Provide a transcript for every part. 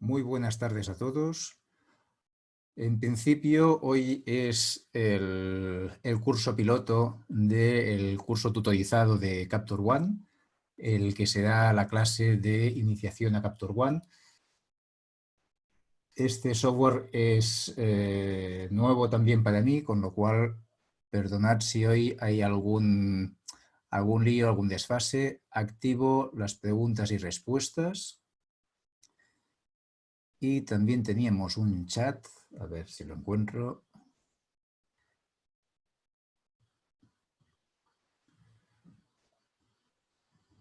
Muy buenas tardes a todos. En principio, hoy es el, curso piloto del curso tutorizado de Capture One, el que será la clase de iniciación a Capture One. Este software es eh, nuevo también para mí, con lo cual perdonad si hoy hay algún, algún lío, algún desfase. Activo las preguntas y respuestas. Y también teníamos un chat, a ver si lo encuentro.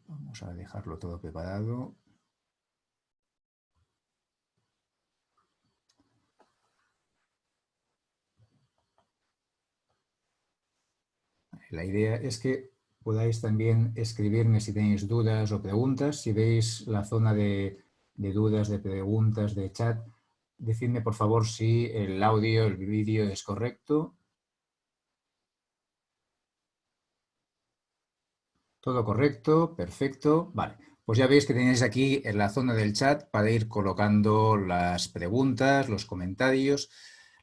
Vamos a dejarlo todo preparado. La idea es que podáis también escribirme si tenéis dudas o preguntas. Si veis la zona de de dudas, de preguntas, de chat, decidme por favor si el audio, el vídeo es correcto. Todo correcto, perfecto. Vale, pues ya veis que tenéis aquí en la zona del chat para ir colocando las preguntas, los comentarios.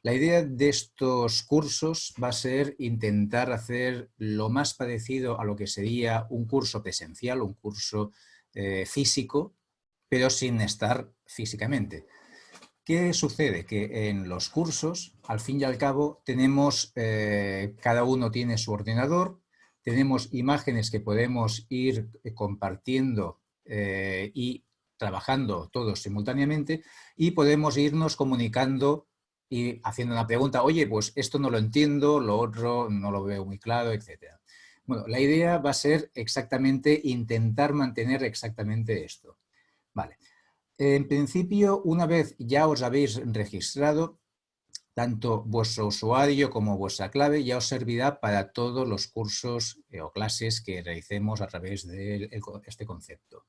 La idea de estos cursos va a ser intentar hacer lo más parecido a lo que sería un curso presencial, un curso eh, físico, pero sin estar físicamente. ¿Qué sucede? Que en los cursos, al fin y al cabo, tenemos, eh, cada uno tiene su ordenador, tenemos imágenes que podemos ir eh, compartiendo eh, y trabajando todos simultáneamente y podemos irnos comunicando y haciendo una pregunta, oye, pues esto no lo entiendo, lo otro no lo veo muy claro, etc. Bueno, la idea va a ser exactamente intentar mantener exactamente esto. Vale. En principio, una vez ya os habéis registrado, tanto vuestro usuario como vuestra clave ya os servirá para todos los cursos eh, o clases que realicemos a través de este concepto.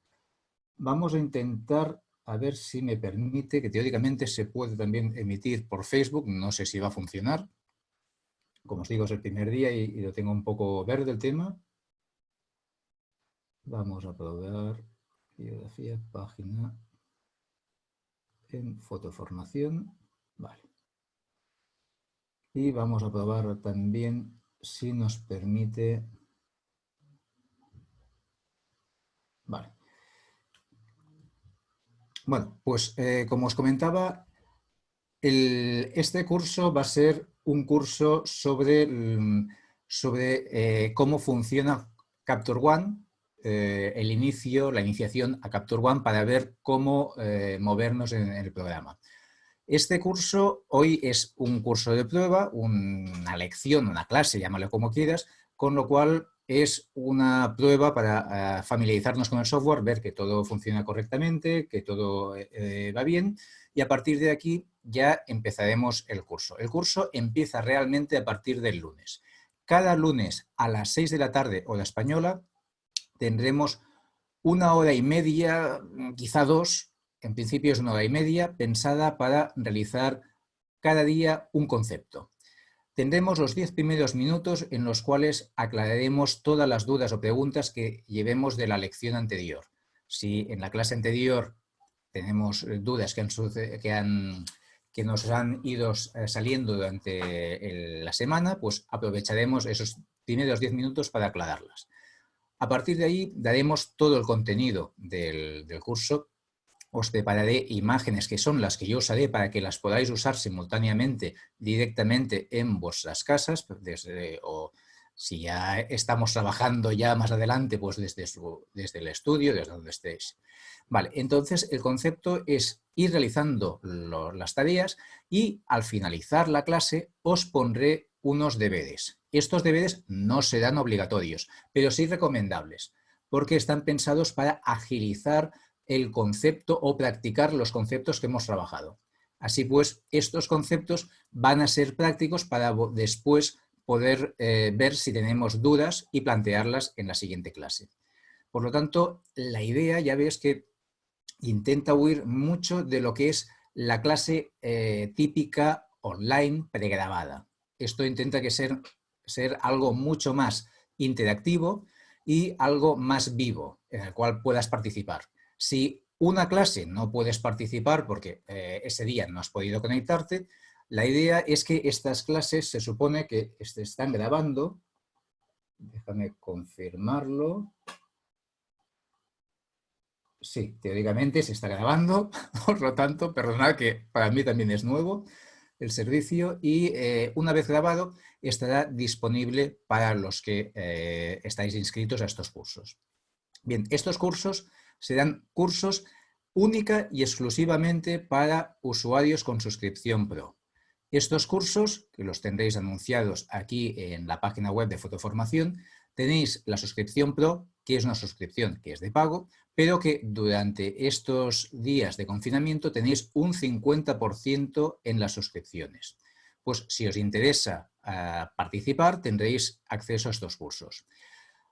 Vamos a intentar a ver si me permite, que teóricamente se puede también emitir por Facebook, no sé si va a funcionar. Como os digo, es el primer día y, y lo tengo un poco verde el tema. Vamos a probar biografía, página en fotoformación. Vale. Y vamos a probar también si nos permite... Vale. Bueno, pues eh, como os comentaba, este curso va a ser un curso sobre, mm, sobre eh, cómo funciona Capture One eh, el inicio, la iniciación a Capture One para ver cómo eh, movernos en, el programa. Este curso hoy es un curso de prueba, una lección, una clase, llámalo como quieras, con lo cual es una prueba para eh, familiarizarnos con el software, ver que todo funciona correctamente, que todo va bien y a partir de aquí ya empezaremos el curso. El curso empieza realmente a partir del lunes. Cada lunes a las 6 de la tarde, hora española, tendremos una hora y media, quizá dos, en principio es una hora y media, pensada para realizar cada día un concepto. Tendremos los diez primeros minutos en los cuales aclararemos todas las dudas o preguntas que llevemos de la lección anterior. Si en la clase anterior tenemos dudas que, han, que, nos han ido eh, saliendo durante la semana, pues aprovecharemos esos primeros diez minutos para aclararlas. A partir de ahí daremos todo el contenido del, curso. Os prepararé imágenes que son las que yo usaré para que las podáis usar simultáneamente directamente en vuestras casas, desde, o si ya estamos trabajando ya más adelante, pues desde, desde el estudio, desde donde estéis. Vale, entonces el concepto es ir realizando las tareas y al finalizar la clase os pondré unos deberes. Estos deberes no serán obligatorios, pero sí recomendables, porque están pensados para agilizar el concepto o practicar los conceptos que hemos trabajado. Así pues, estos conceptos van a ser prácticos para después poder eh, ver si tenemos dudas y plantearlas en la siguiente clase. Por lo tanto, la idea, ya ves que intenta huir mucho de lo que es la clase eh, típica online pregrabada esto intenta que ser, ser algo mucho más interactivo y algo más vivo en el cual puedas participar. Si una clase no puedes participar porque eh, ese día no has podido conectarte, la idea es que estas clases se supone que se están grabando. Déjame confirmarlo. Sí, teóricamente se está grabando, por lo tanto, perdonad que para mí también es nuevo el servicio y eh, una vez grabado estará disponible para los que eh, estáis inscritos a estos cursos. Bien, estos cursos serán cursos única y exclusivamente para usuarios con suscripción Pro. Estos cursos, que los tendréis anunciados aquí en la página web de Fotoformación, tenéis la suscripción Pro, que es una suscripción que es de pago, pero que durante estos días de confinamiento tenéis un 50% en las suscripciones. Pues si os interesa ah, participar, tendréis acceso a estos cursos.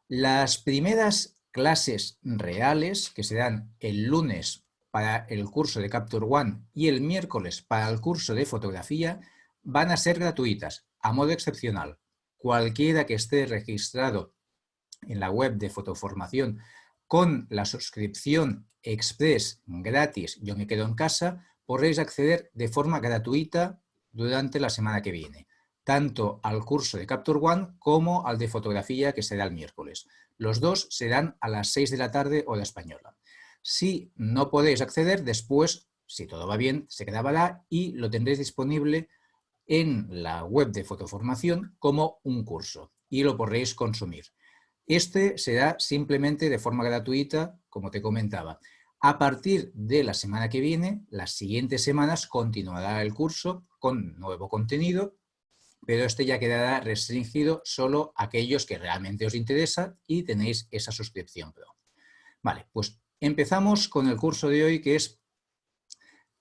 Las primeras clases reales, que se dan el lunes para el curso de Capture One y el miércoles para el curso de fotografía, van a ser gratuitas, a modo excepcional. Cualquiera que esté registrado en la web de fotoformación con la suscripción express gratis Yo me quedo en casa, podréis acceder de forma gratuita durante la semana que viene, tanto al curso de Capture One como al de fotografía que será el miércoles. Los dos serán a las 6 de la tarde hora española. Si no podéis acceder, después, si todo va bien, se grabará y lo tendréis disponible en la web de fotoformación como un curso y lo podréis consumir. Este será simplemente de forma gratuita, como te comentaba. A partir de la semana que viene, las siguientes semanas, continuará el curso con nuevo contenido, pero este ya quedará restringido solo a aquellos que realmente os interesa y tenéis esa suscripción Pro. Vale, pues empezamos con el curso de hoy que es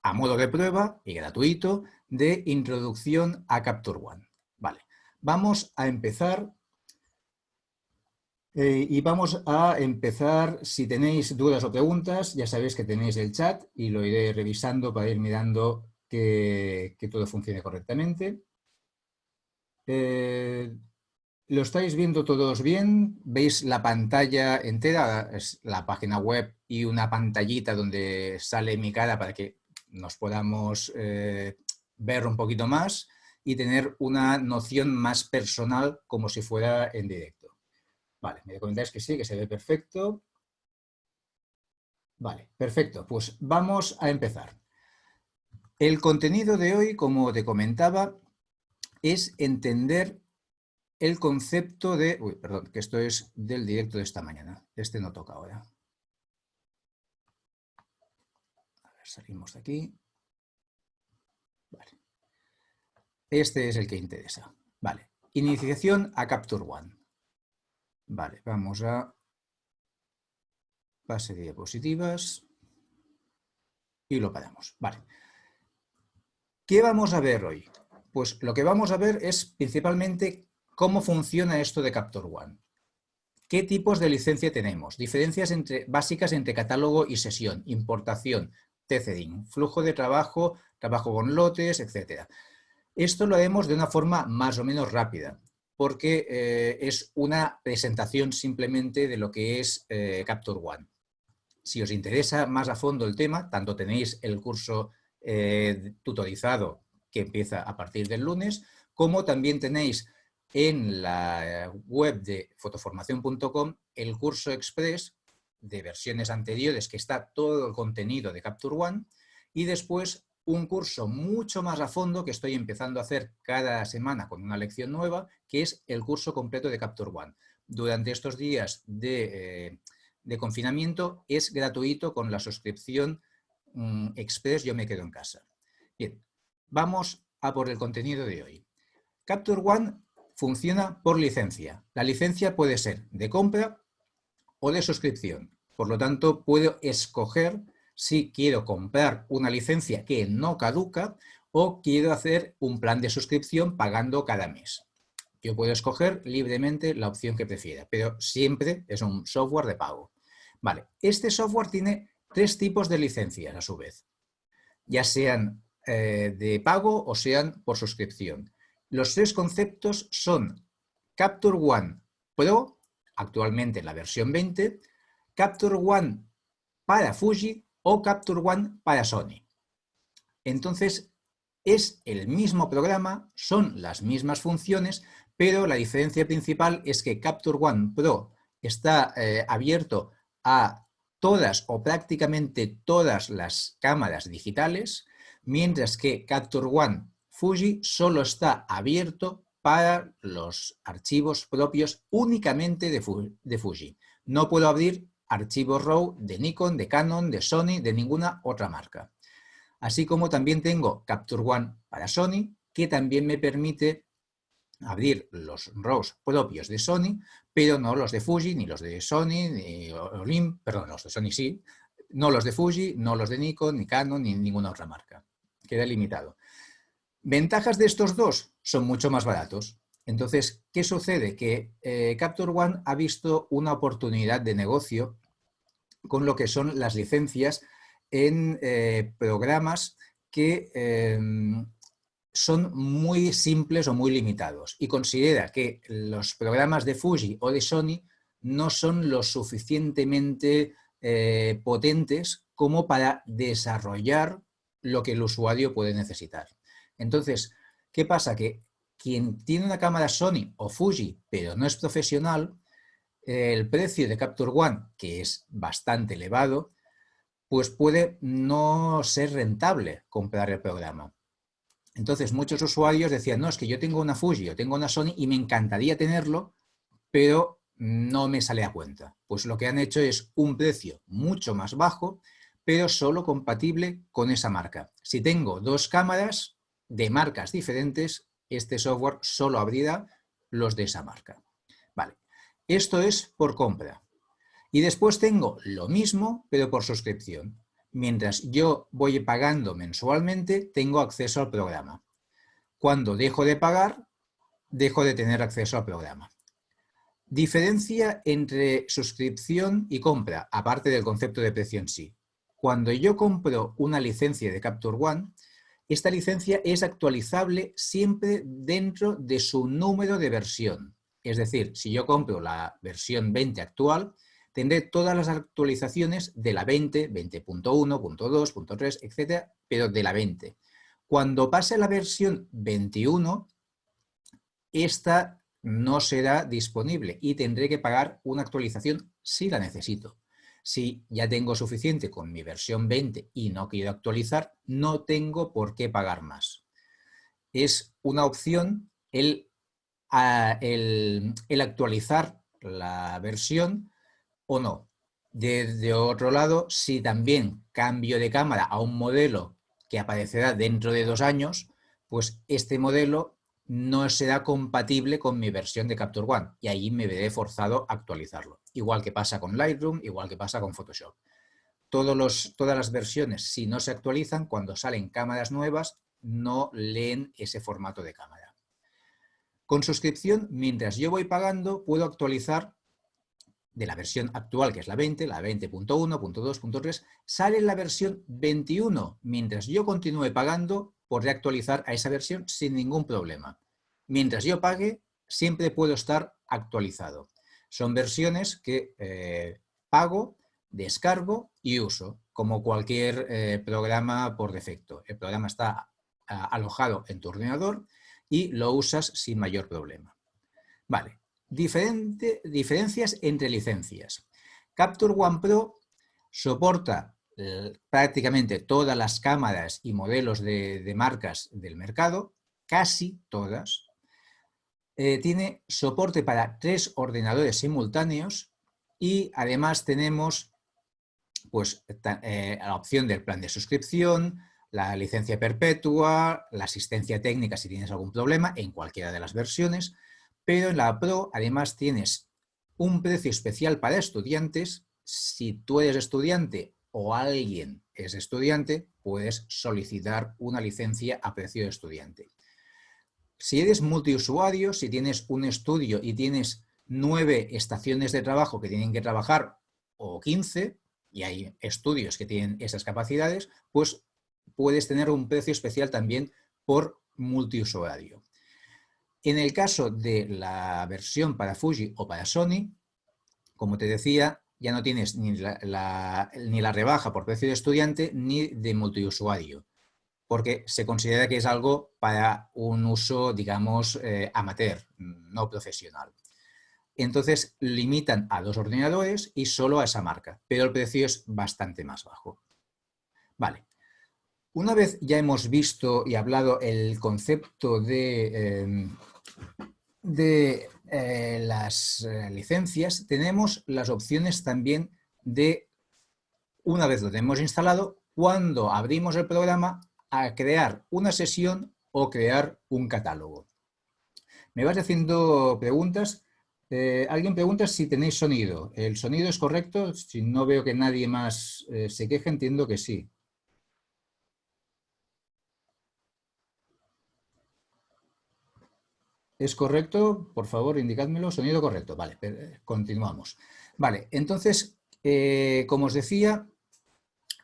a modo de prueba y gratuito de introducción a Capture One. Vale, vamos a empezar eh, y vamos a empezar, si tenéis dudas o preguntas, ya sabéis que tenéis el chat y lo iré revisando para ir mirando que, todo funcione correctamente. Eh, ¿Lo estáis viendo todos bien? ¿Veis la pantalla entera? Es la página web y una pantallita donde sale mi cara para que nos podamos eh, ver un poquito más y tener una noción más personal como si fuera en directo. Vale, me comentáis que sí, que se ve perfecto. Vale, perfecto. Pues vamos a empezar. El contenido de hoy, como te comentaba, es entender el concepto de... Uy, perdón, que esto es del directo de esta mañana. Este no toca ahora. A ver, salimos de aquí. Vale. Este es el que interesa. Vale. Iniciación a Capture One. Vale, vamos a base de diapositivas y lo paramos. Vale. ¿Qué vamos a ver hoy? Pues lo que vamos a ver es principalmente cómo funciona esto de Capture One. ¿Qué tipos de licencia tenemos? Diferencias entre, básicas entre catálogo y sesión, importación, tethering, flujo de trabajo, trabajo con lotes, etc. Esto lo haremos de una forma más o menos rápida, porque eh, es una presentación simplemente de lo que es eh, Capture One. Si os interesa más a fondo el tema, tanto tenéis el curso eh, tutorizado que empieza a partir del lunes, como también tenéis en la web de fotoformación.com el curso express de versiones anteriores que está todo el contenido de Capture One y después un curso mucho más a fondo que estoy empezando a hacer cada semana con una lección nueva, que es el curso completo de Capture One. Durante estos días de, eh, confinamiento es gratuito con la suscripción mm, Express Yo me quedo en casa. Bien, vamos a por el contenido de hoy. Capture One funciona por licencia. La licencia puede ser de compra o de suscripción. Por lo tanto, puedo escoger si quiero comprar una licencia que no caduca o quiero hacer un plan de suscripción pagando cada mes. Yo puedo escoger libremente la opción que prefiera, pero siempre es un software de pago. Vale, este software tiene tres tipos de licencias a su vez, ya sean eh, de pago o sean por suscripción. Los tres conceptos son Capture One Pro, actualmente la versión 20, Capture One para Fuji o Capture One para Sony. Entonces, es el mismo programa, son las mismas funciones, pero la diferencia principal es que Capture One Pro está eh, abierto a todas o prácticamente todas las cámaras digitales, mientras que Capture One Fuji solo está abierto para los archivos propios únicamente de, Fuji. No puedo abrir archivos RAW de Nikon, de Canon, de Sony, de ninguna otra marca. Así como también tengo Capture One para Sony, que también me permite abrir los RAWs propios de Sony, pero no los de Fuji, ni los de Sony, ni Olimp, perdón, los de Sony sí, no los de Fuji, no los de Nikon, ni Canon, ni ninguna otra marca. Queda limitado. Ventajas de estos dos son mucho más baratos. Entonces, ¿qué sucede? Que eh, Capture One ha visto una oportunidad de negocio con lo que son las licencias en eh, programas que em, son muy simples o muy limitados y considera que los programas de Fuji o de Sony no son lo suficientemente eh, potentes como para desarrollar lo que el usuario puede necesitar. Entonces, ¿qué pasa? Que quien tiene una cámara Sony o Fuji, pero no es profesional, el precio de Capture One, que es bastante elevado, pues puede no ser rentable comprar el programa. Entonces muchos usuarios decían, no, es que yo tengo una Fuji o tengo una Sony y me encantaría tenerlo, pero no me sale a cuenta. Pues lo que han hecho es un precio mucho más bajo, pero solo compatible con esa marca. Si tengo dos cámaras de marcas diferentes, este software solo abrirá los de esa marca. Esto es por compra. Y después tengo lo mismo, pero por suscripción. Mientras yo voy pagando mensualmente, tengo acceso al programa. Cuando dejo de pagar, dejo de tener acceso al programa. Diferencia entre suscripción y compra, aparte del concepto de precio en sí. Cuando yo compro una licencia de Capture One, esta licencia es actualizable siempre dentro de su número de versión. Es decir, si yo compro la versión 20 actual, tendré todas las actualizaciones de la 20, 20.1, .2, .3, etcétera, pero de la 20. Cuando pase la versión 21, esta no será disponible y tendré que pagar una actualización si la necesito. Si ya tengo suficiente con mi versión 20 y no quiero actualizar, no tengo por qué pagar más. Es una opción el, el actualizar la versión o no. Desde otro lado, si también cambio de cámara a un modelo que aparecerá dentro de dos años, pues este modelo no será compatible con mi versión de Capture One y ahí me veré forzado a actualizarlo. Igual que pasa con Lightroom, igual que pasa con Photoshop. Todas las versiones, si no se actualizan, cuando salen cámaras nuevas, no leen ese formato de cámara. Con suscripción, mientras yo voy pagando, puedo actualizar de la versión actual, que es la 20, la 20.1, .2, sale la versión 21, mientras yo continúe pagando, podré actualizar a esa versión sin ningún problema. Mientras yo pague, siempre puedo estar actualizado. Son versiones que eh, pago, descargo y uso, como cualquier eh, programa por defecto. El programa está alojado en tu ordenador y lo usas sin mayor problema. Vale, diferencias entre licencias. Capture One Pro soporta eh, prácticamente todas las cámaras y modelos de, marcas del mercado, casi todas. Eh, tiene soporte para tres ordenadores simultáneos y además tenemos pues, eh, la opción del plan de suscripción, la licencia perpetua, la asistencia técnica si tienes algún problema en cualquiera de las versiones, pero en la Pro además tienes un precio especial para estudiantes. Si tú eres estudiante o alguien es estudiante, puedes solicitar una licencia a precio de estudiante. Si eres multiusuario, si tienes un estudio y tienes nueve estaciones de trabajo que tienen que trabajar o 15, y hay estudios que tienen esas capacidades, pues puedes tener un precio especial también por multiusuario. En el caso de la versión para Fuji o para Sony, como te decía, ya no tienes ni la, rebaja por precio de estudiante ni de multiusuario, porque se considera que es algo para un uso, digamos, eh, amateur, no profesional. Entonces limitan a dos ordenadores y solo a esa marca, pero el precio es bastante más bajo. Vale. Una vez ya hemos visto y hablado el concepto de, em, de eh, las eh, licencias, tenemos las opciones también de, una vez lo tenemos instalado, cuando abrimos el programa, a crear una sesión o crear un catálogo. Me vas haciendo preguntas. Eh, alguien pregunta si tenéis sonido. ¿El sonido es correcto? Si no veo que nadie más se queje, entiendo que sí. ¿Es correcto? Por favor, indicádmelo. Sonido correcto. Vale, continuamos. Vale, entonces, eh, como os decía,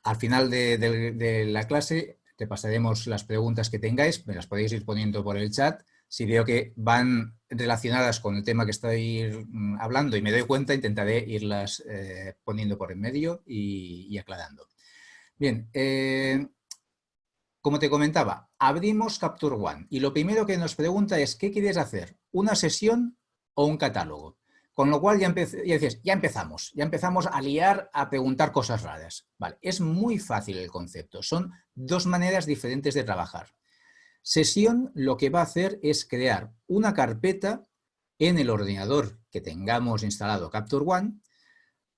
al final de, la clase te pasaremos las preguntas que tengáis, me las podéis ir poniendo por el chat. Si veo que van relacionadas con el tema que estoy mm, hablando y me doy cuenta, intentaré irlas eh, poniendo por en medio y, aclarando. Bien, eh, como te comentaba, abrimos Capture One y lo primero que nos pregunta es ¿qué quieres hacer? ¿Una sesión o un catálogo? Con lo cual ya, ya empezamos, ya empezamos a liar, a preguntar cosas raras. Vale, es muy fácil el concepto, son dos maneras diferentes de trabajar. Sesión lo que va a hacer es crear una carpeta en el ordenador que tengamos instalado Capture One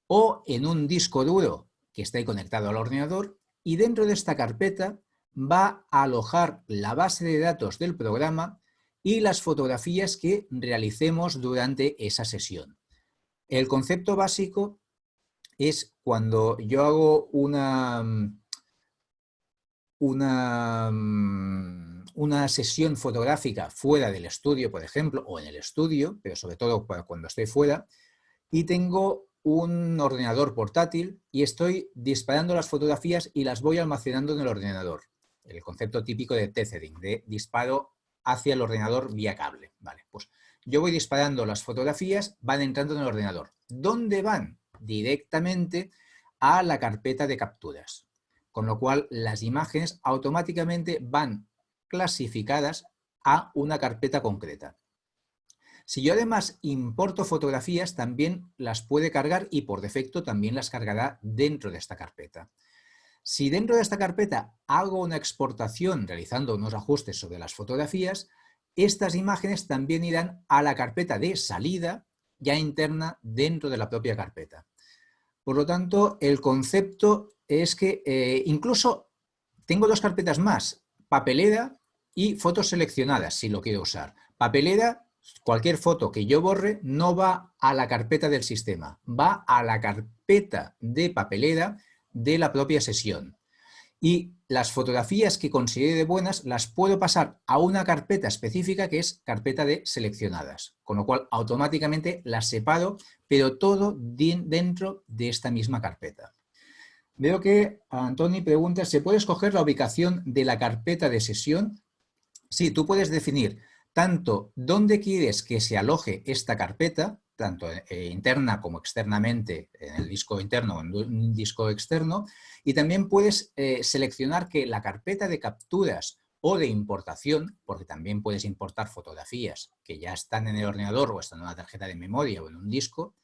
o en un disco duro que esté conectado al ordenador y dentro de esta carpeta va a alojar la base de datos del programa y las fotografías que realicemos durante esa sesión. El concepto básico es cuando yo hago una, una, una sesión fotográfica fuera del estudio, por ejemplo, o en el estudio, pero sobre todo cuando estoy fuera, y tengo un ordenador portátil y estoy disparando las fotografías y las voy almacenando en el ordenador el concepto típico de tethering, de disparo hacia el ordenador vía cable. Vale, pues yo voy disparando las fotografías, van entrando en el ordenador. ¿Dónde van? Directamente a la carpeta de capturas. Con lo cual, las imágenes automáticamente van clasificadas a una carpeta concreta. Si yo además importo fotografías, también las puede cargar y por defecto también las cargará dentro de esta carpeta. Si dentro de esta carpeta hago una exportación realizando unos ajustes sobre las fotografías, estas imágenes también irán a la carpeta de salida ya interna dentro de la propia carpeta. Por lo tanto, el concepto es que eh, incluso tengo dos carpetas más, papelera y fotos seleccionadas, si lo quiero usar. Papelera, cualquier foto que yo borre no va a la carpeta del sistema, va a la carpeta de papelera de la propia sesión. Y las fotografías que considere buenas las puedo pasar a una carpeta específica que es carpeta de seleccionadas, con lo cual automáticamente las separo, pero todo dentro de esta misma carpeta. Veo que Antoni pregunta, ¿se puede escoger la ubicación de la carpeta de sesión? Sí, tú puedes definir tanto dónde quieres que se aloje esta carpeta, tanto eh, interna como externamente en el disco interno o en un disco externo, y también puedes eh, seleccionar que la carpeta de capturas o de importación, porque también puedes importar fotografías que ya están en el ordenador o están en una tarjeta de memoria o en un disco,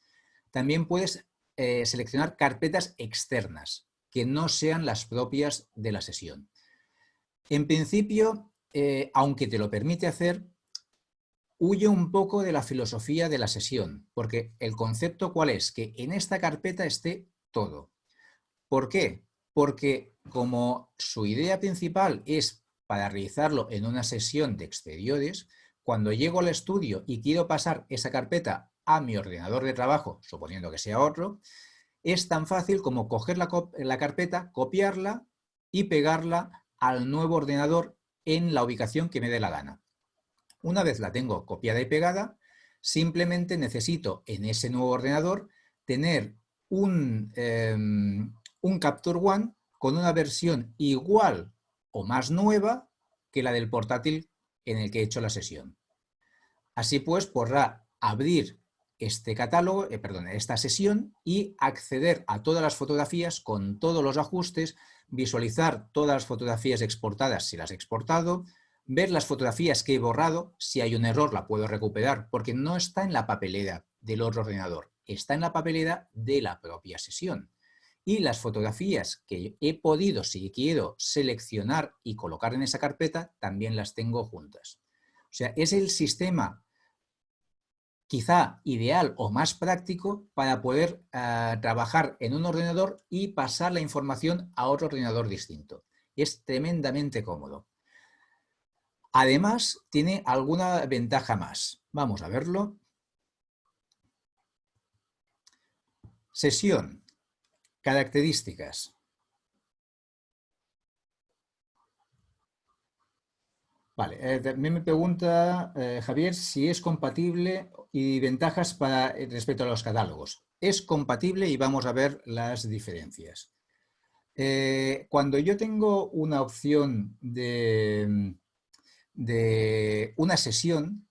también puedes eh, seleccionar carpetas externas que no sean las propias de la sesión. En principio, aunque te lo permite hacer, huye un poco de la filosofía de la sesión, porque el concepto cuál es, que en esta carpeta esté todo. ¿Por qué? Porque como su idea principal es para realizarlo en una sesión de exteriores, cuando llego al estudio y quiero pasar esa carpeta a mi ordenador de trabajo, suponiendo que sea otro, es tan fácil como coger la, la carpeta, copiarla y pegarla al nuevo ordenador en la ubicación que me dé la gana. Una vez la tengo copiada y pegada, simplemente necesito en ese nuevo ordenador tener un, em, un Capture One con una versión igual o más nueva que la del portátil en el que he hecho la sesión. Así pues, podrá abrir este catálogo, eh, perdón, esta sesión y acceder a todas las fotografías con todos los ajustes, visualizar todas las fotografías exportadas si las he exportado, ver las fotografías que he borrado, si hay un error la puedo recuperar porque no está en la papelera del otro ordenador, está en la papelera de la propia sesión. Y las fotografías que he podido, si quiero, seleccionar y colocar en esa carpeta, también las tengo juntas. O sea, es el sistema quizá ideal o más práctico para poder eh, trabajar en un ordenador y pasar la información a otro ordenador distinto. Es tremendamente cómodo. Además, tiene alguna ventaja más. Vamos a verlo. Sesión. Características. Vale, eh, también me pregunta eh, Javier si es compatible y ventajas para, eh, respecto a los catálogos. Es compatible y vamos a ver las diferencias. cuando yo tengo una opción de, de una sesión,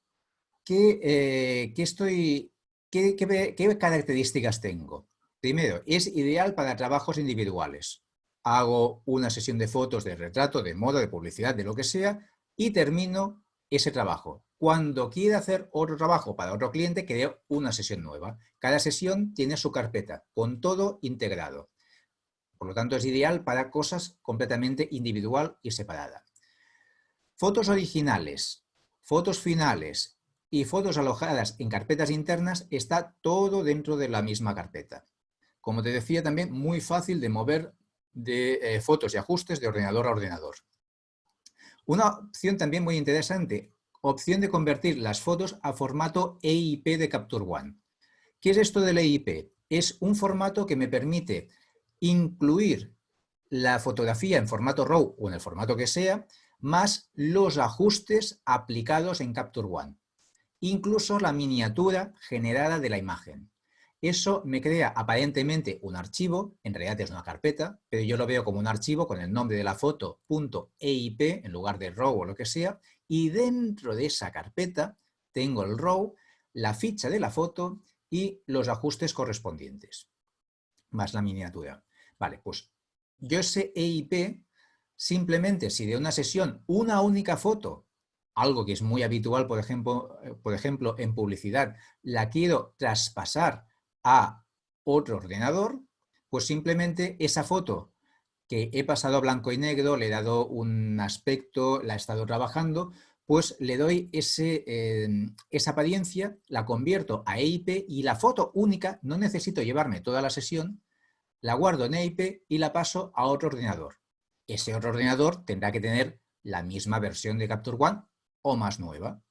¿qué, estoy, qué, qué características tengo? Primero, es ideal para trabajos individuales. Hago una sesión de fotos, de retrato, de moda, de publicidad, de lo que sea, y termino ese trabajo. Cuando quiera hacer otro trabajo para otro cliente, creo una sesión nueva. Cada sesión tiene su carpeta, con todo integrado. Por lo tanto, es ideal para cosas completamente individual y separada. Fotos originales, fotos finales y fotos alojadas en carpetas internas está todo dentro de la misma carpeta. Como te decía, también muy fácil de mover de eh, fotos y ajustes de ordenador a ordenador. Una opción también muy interesante, opción de convertir las fotos a formato EIP de Capture One. ¿Qué es esto del EIP? Es un formato que me permite incluir la fotografía en formato RAW o en el formato que sea, más los ajustes aplicados en Capture One. Incluso la miniatura generada de la imagen. Eso me crea aparentemente un archivo, en realidad es una carpeta, pero yo lo veo como un archivo con el nombre de la foto .eip en lugar de RAW o lo que sea, y dentro de esa carpeta tengo el RAW, la ficha de la foto y los ajustes correspondientes, más la miniatura. Vale, pues yo ese EIP, simplemente si de una sesión una única foto, algo que es muy habitual, por ejemplo, eh, por ejemplo en publicidad, la quiero traspasar a otro ordenador, pues simplemente esa foto que he pasado a blanco y negro, le he dado un aspecto, la he estado trabajando, pues le doy ese, em, esa apariencia, la convierto a EIP y la foto única, no necesito llevarme toda la sesión, la guardo en EIP y la paso a otro ordenador. Ese otro ordenador tendrá que tener la misma versión de Capture One o más nueva.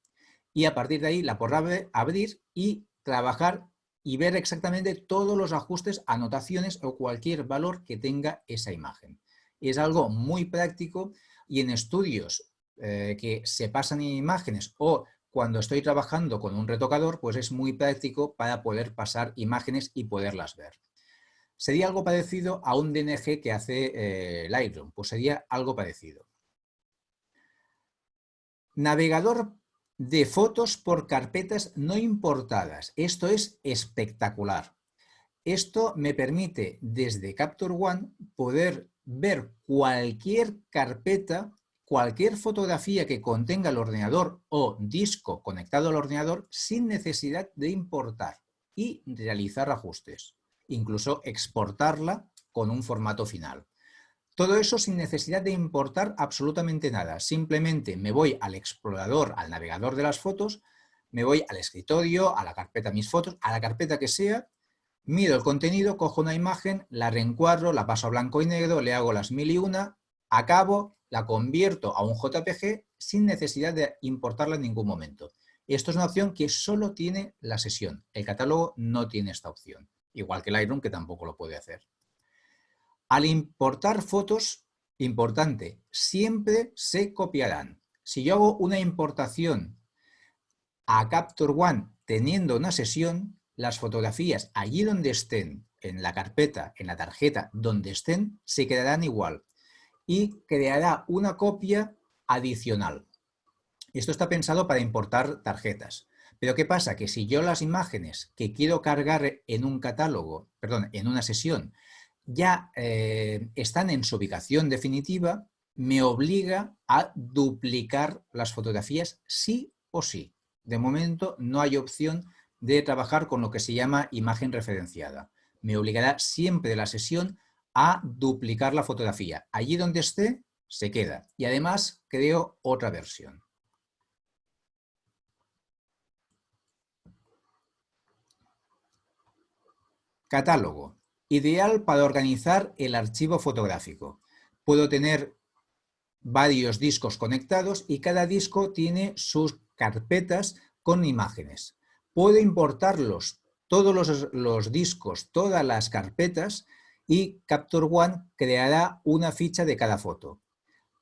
Y a partir de ahí la podrá abrir y trabajar y ver exactamente todos los ajustes, anotaciones o cualquier valor que tenga esa imagen. Es algo muy práctico y en estudios eh, que se pasan en imágenes o cuando estoy trabajando con un retocador, pues es muy práctico para poder pasar imágenes y poderlas ver. Sería algo parecido a un DNG que hace eh, Lightroom, pues sería algo parecido. Navegador de fotos por carpetas no importadas. Esto es espectacular. Esto me permite desde Capture One poder ver cualquier carpeta, cualquier fotografía que contenga el ordenador o disco conectado al ordenador sin necesidad de importar y realizar ajustes. Incluso exportarla con un formato final. Todo eso sin necesidad de importar absolutamente nada. Simplemente me voy al explorador, al navegador de las fotos, me voy al escritorio, a la carpeta mis fotos, a la carpeta que sea, miro el contenido, cojo una imagen, la reencuadro, la paso a blanco y negro, le hago las mil y una, acabo, la convierto a un JPG sin necesidad de importarla en ningún momento. Esto es una opción que solo tiene la sesión. El catálogo no tiene esta opción. Igual que Lightroom, que tampoco lo puede hacer. Al importar fotos, importante, siempre se copiarán. Si yo hago una importación a Capture One teniendo una sesión, las fotografías allí donde estén, en la carpeta, en la tarjeta, donde estén, se quedarán igual y creará una copia adicional. Esto está pensado para importar tarjetas, Pero ¿qué pasa? Que si yo las imágenes que quiero cargar en un catálogo, perdón, en una sesión, ya eh, están en su ubicación definitiva, me obliga a duplicar las fotografías sí o sí. De momento no hay opción de trabajar con lo que se llama imagen referenciada. Me obligará siempre la sesión a duplicar la fotografía. Allí donde esté, se queda. Y además creo otra versión. Catálogo. Ideal para organizar el archivo fotográfico. Puedo tener varios discos conectados y cada disco tiene sus carpetas con imágenes. Puedo importarlos, todos los, los discos, todas las carpetas y Capture One creará una ficha de cada foto.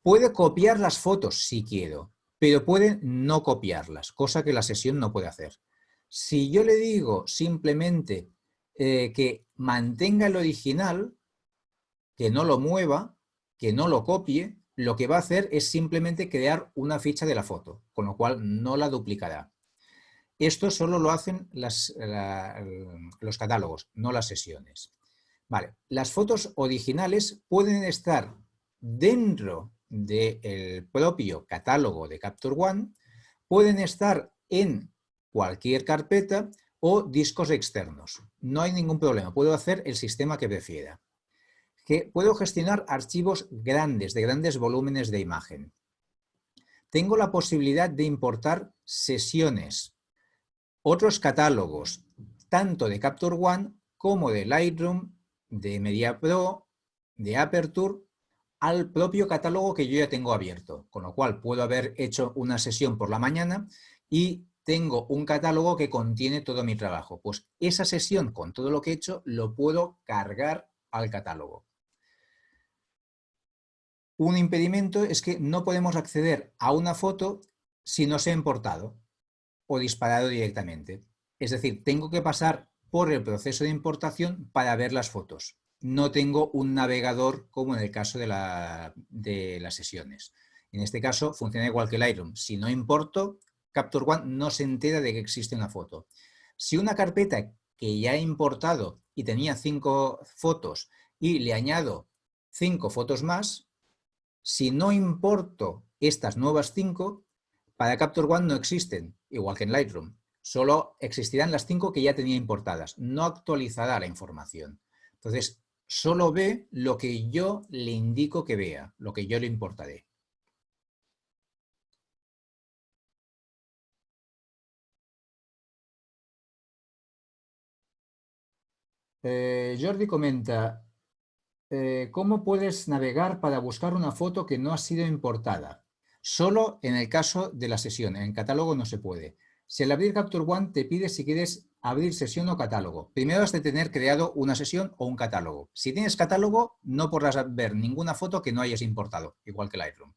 Puede copiar las fotos si quiero, pero puede no copiarlas, cosa que la sesión no puede hacer. Si yo le digo simplemente eh, que mantenga el original, que no lo mueva, que no lo copie, lo que va a hacer es simplemente crear una ficha de la foto, con lo cual no la duplicará. Esto solo lo hacen los catálogos, no las sesiones. Vale. Las fotos originales pueden estar dentro del propio catálogo de Capture One, pueden estar en cualquier carpeta o discos externos. No hay ningún problema, puedo hacer el sistema que prefiera. Que puedo gestionar archivos grandes, de grandes volúmenes de imagen. Tengo la posibilidad de importar sesiones, otros catálogos, tanto de Capture One como de Lightroom, de Media Pro, de Aperture, al propio catálogo que yo ya tengo abierto. Con lo cual puedo haber hecho una sesión por la mañana y tengo un catálogo que contiene todo mi trabajo. Pues esa sesión con todo lo que he hecho lo puedo cargar al catálogo. Un impedimento es que no podemos acceder a una foto si no se ha importado o disparado directamente. Es decir, tengo que pasar por el proceso de importación para ver las fotos. No tengo un navegador como en el caso de, las sesiones. En este caso funciona igual que Lightroom. Si no importo, Capture One no se entera de que existe una foto. Si una carpeta que ya he importado y tenía cinco fotos y le añado cinco fotos más, si no importo estas nuevas cinco, para Capture One no existen, igual que en Lightroom. Solo existirán las cinco que ya tenía importadas. No actualizará la información. Entonces, solo ve lo que yo le indico que vea, lo que yo le importaré. Eh, Jordi comenta, eh, ¿cómo puedes navegar para buscar una foto que no ha sido importada? Solo en el caso de la sesión, en catálogo no se puede. Si al abrir Capture One te pide si quieres abrir sesión o catálogo. Primero has de tener creado una sesión o un catálogo. Si tienes catálogo, no podrás ver ninguna foto que no hayas importado, igual que Lightroom.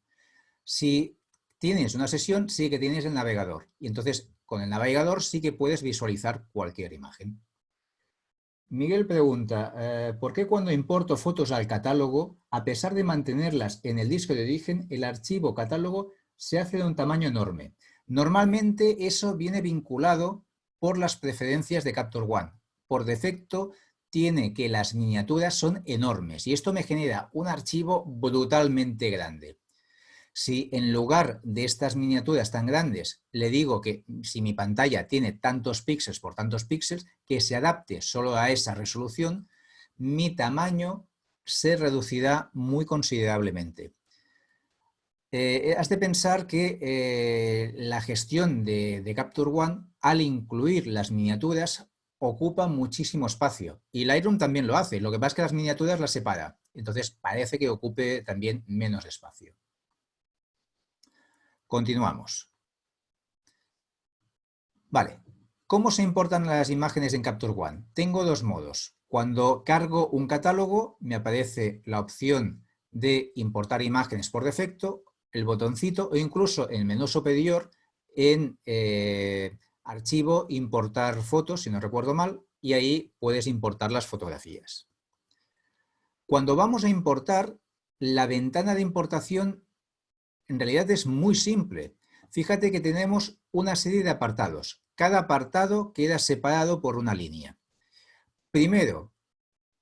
Si tienes una sesión, sí que tienes el navegador. Y entonces, con el navegador sí que puedes visualizar cualquier imagen. Miguel pregunta, eh, ¿por qué cuando importo fotos al catálogo, a pesar de mantenerlas en el disco de origen, el archivo catálogo se hace de un tamaño enorme? Normalmente eso viene vinculado por las preferencias de Capture One. Por defecto tiene que las miniaturas son enormes y esto me genera un archivo brutalmente grande. Si en lugar de estas miniaturas tan grandes le digo que si mi pantalla tiene tantos píxeles por tantos píxeles, que se adapte solo a esa resolución, mi tamaño se reducirá muy considerablemente. Eh, has de pensar que eh, la gestión de, de, Capture One, al incluir las miniaturas, ocupa muchísimo espacio. Y Lightroom también lo hace, lo que pasa es que las miniaturas las separa. Entonces parece que ocupe también menos espacio. Continuamos. Vale, ¿cómo se importan las imágenes en Capture One? Tengo dos modos. Cuando cargo un catálogo me aparece la opción de importar imágenes por defecto, el botoncito o incluso en el menú superior en eh, archivo, importar fotos, si no recuerdo mal, y ahí puedes importar las fotografías. Cuando vamos a importar, la ventana de importación en realidad es muy simple. Fíjate que tenemos una serie de apartados. cada apartado queda separado por una línea. Primero,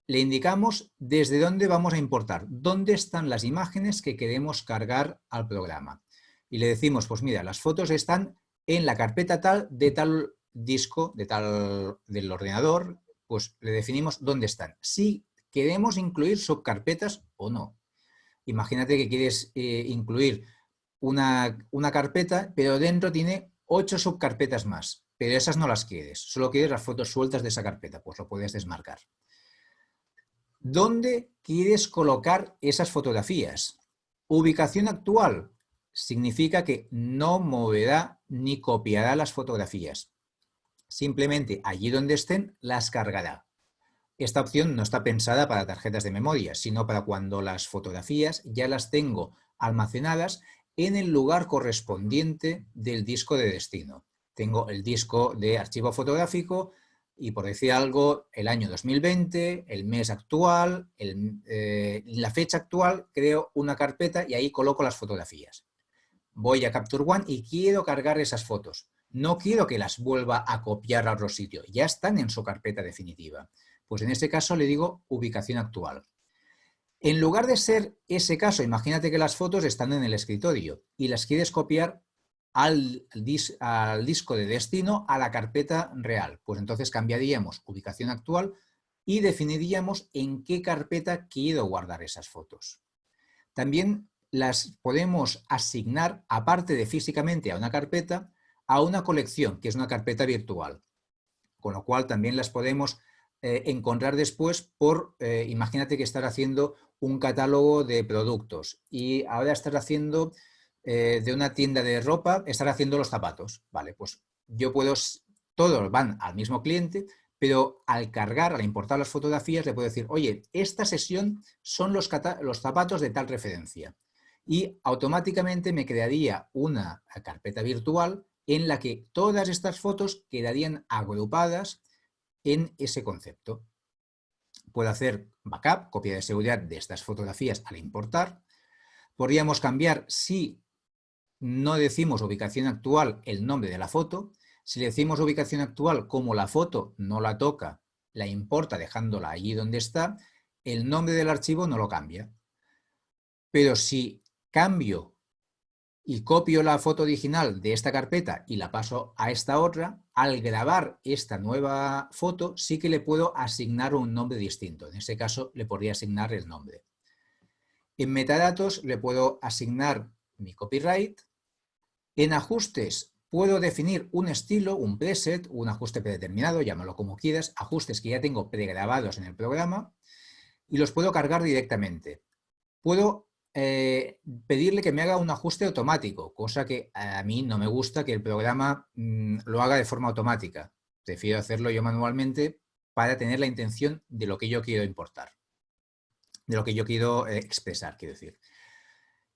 le indicamos desde dónde vamos a importar, dónde están las imágenes que queremos cargar al programa. Y le decimos, pues mira, las fotos están en la carpeta tal de tal disco, de tal del ordenador, pues le definimos dónde están. Si queremos incluir subcarpetas o no. Imagínate que quieres eh, incluir una, una carpeta, pero dentro tiene ocho subcarpetas más, pero esas no las quieres, solo quieres las fotos sueltas de esa carpeta, pues lo puedes desmarcar. ¿Dónde quieres colocar esas fotografías? Ubicación actual significa que no moverá ni copiará las fotografías. Simplemente allí donde estén las cargará. Esta opción no está pensada para tarjetas de memoria, sino para cuando las fotografías ya las tengo almacenadas en el lugar correspondiente del disco de destino. Tengo el disco de archivo fotográfico, y por decir algo, el año 2020, el mes actual, eh, la fecha actual, creo una carpeta y ahí coloco las fotografías. Voy a Capture One y quiero cargar esas fotos. No quiero que las vuelva a copiar a otro sitio, ya están en su carpeta definitiva. Pues en este caso le digo ubicación actual. En lugar de ser ese caso, imagínate que las fotos están en el escritorio y las quieres copiar al, disco de destino a la carpeta real. Pues entonces cambiaríamos ubicación actual y definiríamos en qué carpeta quiero guardar esas fotos. También las podemos asignar, aparte de físicamente a una carpeta, a una colección, que es una carpeta virtual. Con lo cual también las podemos eh, encontrar después por, eh, imagínate que estar haciendo un catálogo de productos y ahora estar haciendo eh, de una tienda de ropa estar haciendo los zapatos. Vale, pues yo puedo, todos van al mismo cliente, pero al cargar, al importar las fotografías, le puedo decir, oye, esta sesión son los, los zapatos de tal referencia. Y automáticamente me crearía una carpeta virtual en la que todas estas fotos quedarían agrupadas en ese concepto. Puedo hacer backup, copia de seguridad de estas fotografías al importar. Podríamos cambiar si no decimos ubicación actual el nombre de la foto. Si le decimos ubicación actual, como la foto no la toca, la importa dejándola allí donde está, el nombre del archivo no lo cambia. Pero si cambio y copio la foto original de esta carpeta y la paso a esta otra, al grabar esta nueva foto sí que le puedo asignar un nombre distinto. En este caso le podría asignar el nombre. En metadatos le puedo asignar mi copyright. En ajustes puedo definir un estilo, un preset, un ajuste predeterminado, llámalo como quieras, ajustes que ya tengo pregrabados en el programa y los puedo cargar directamente. Puedo eh, pedirle que me haga un ajuste automático, cosa que a mí no me gusta que el programa mm, lo haga de forma automática. Prefiero hacerlo yo manualmente para tener la intención de lo que yo quiero importar, de lo que yo quiero eh, expresar, quiero decir.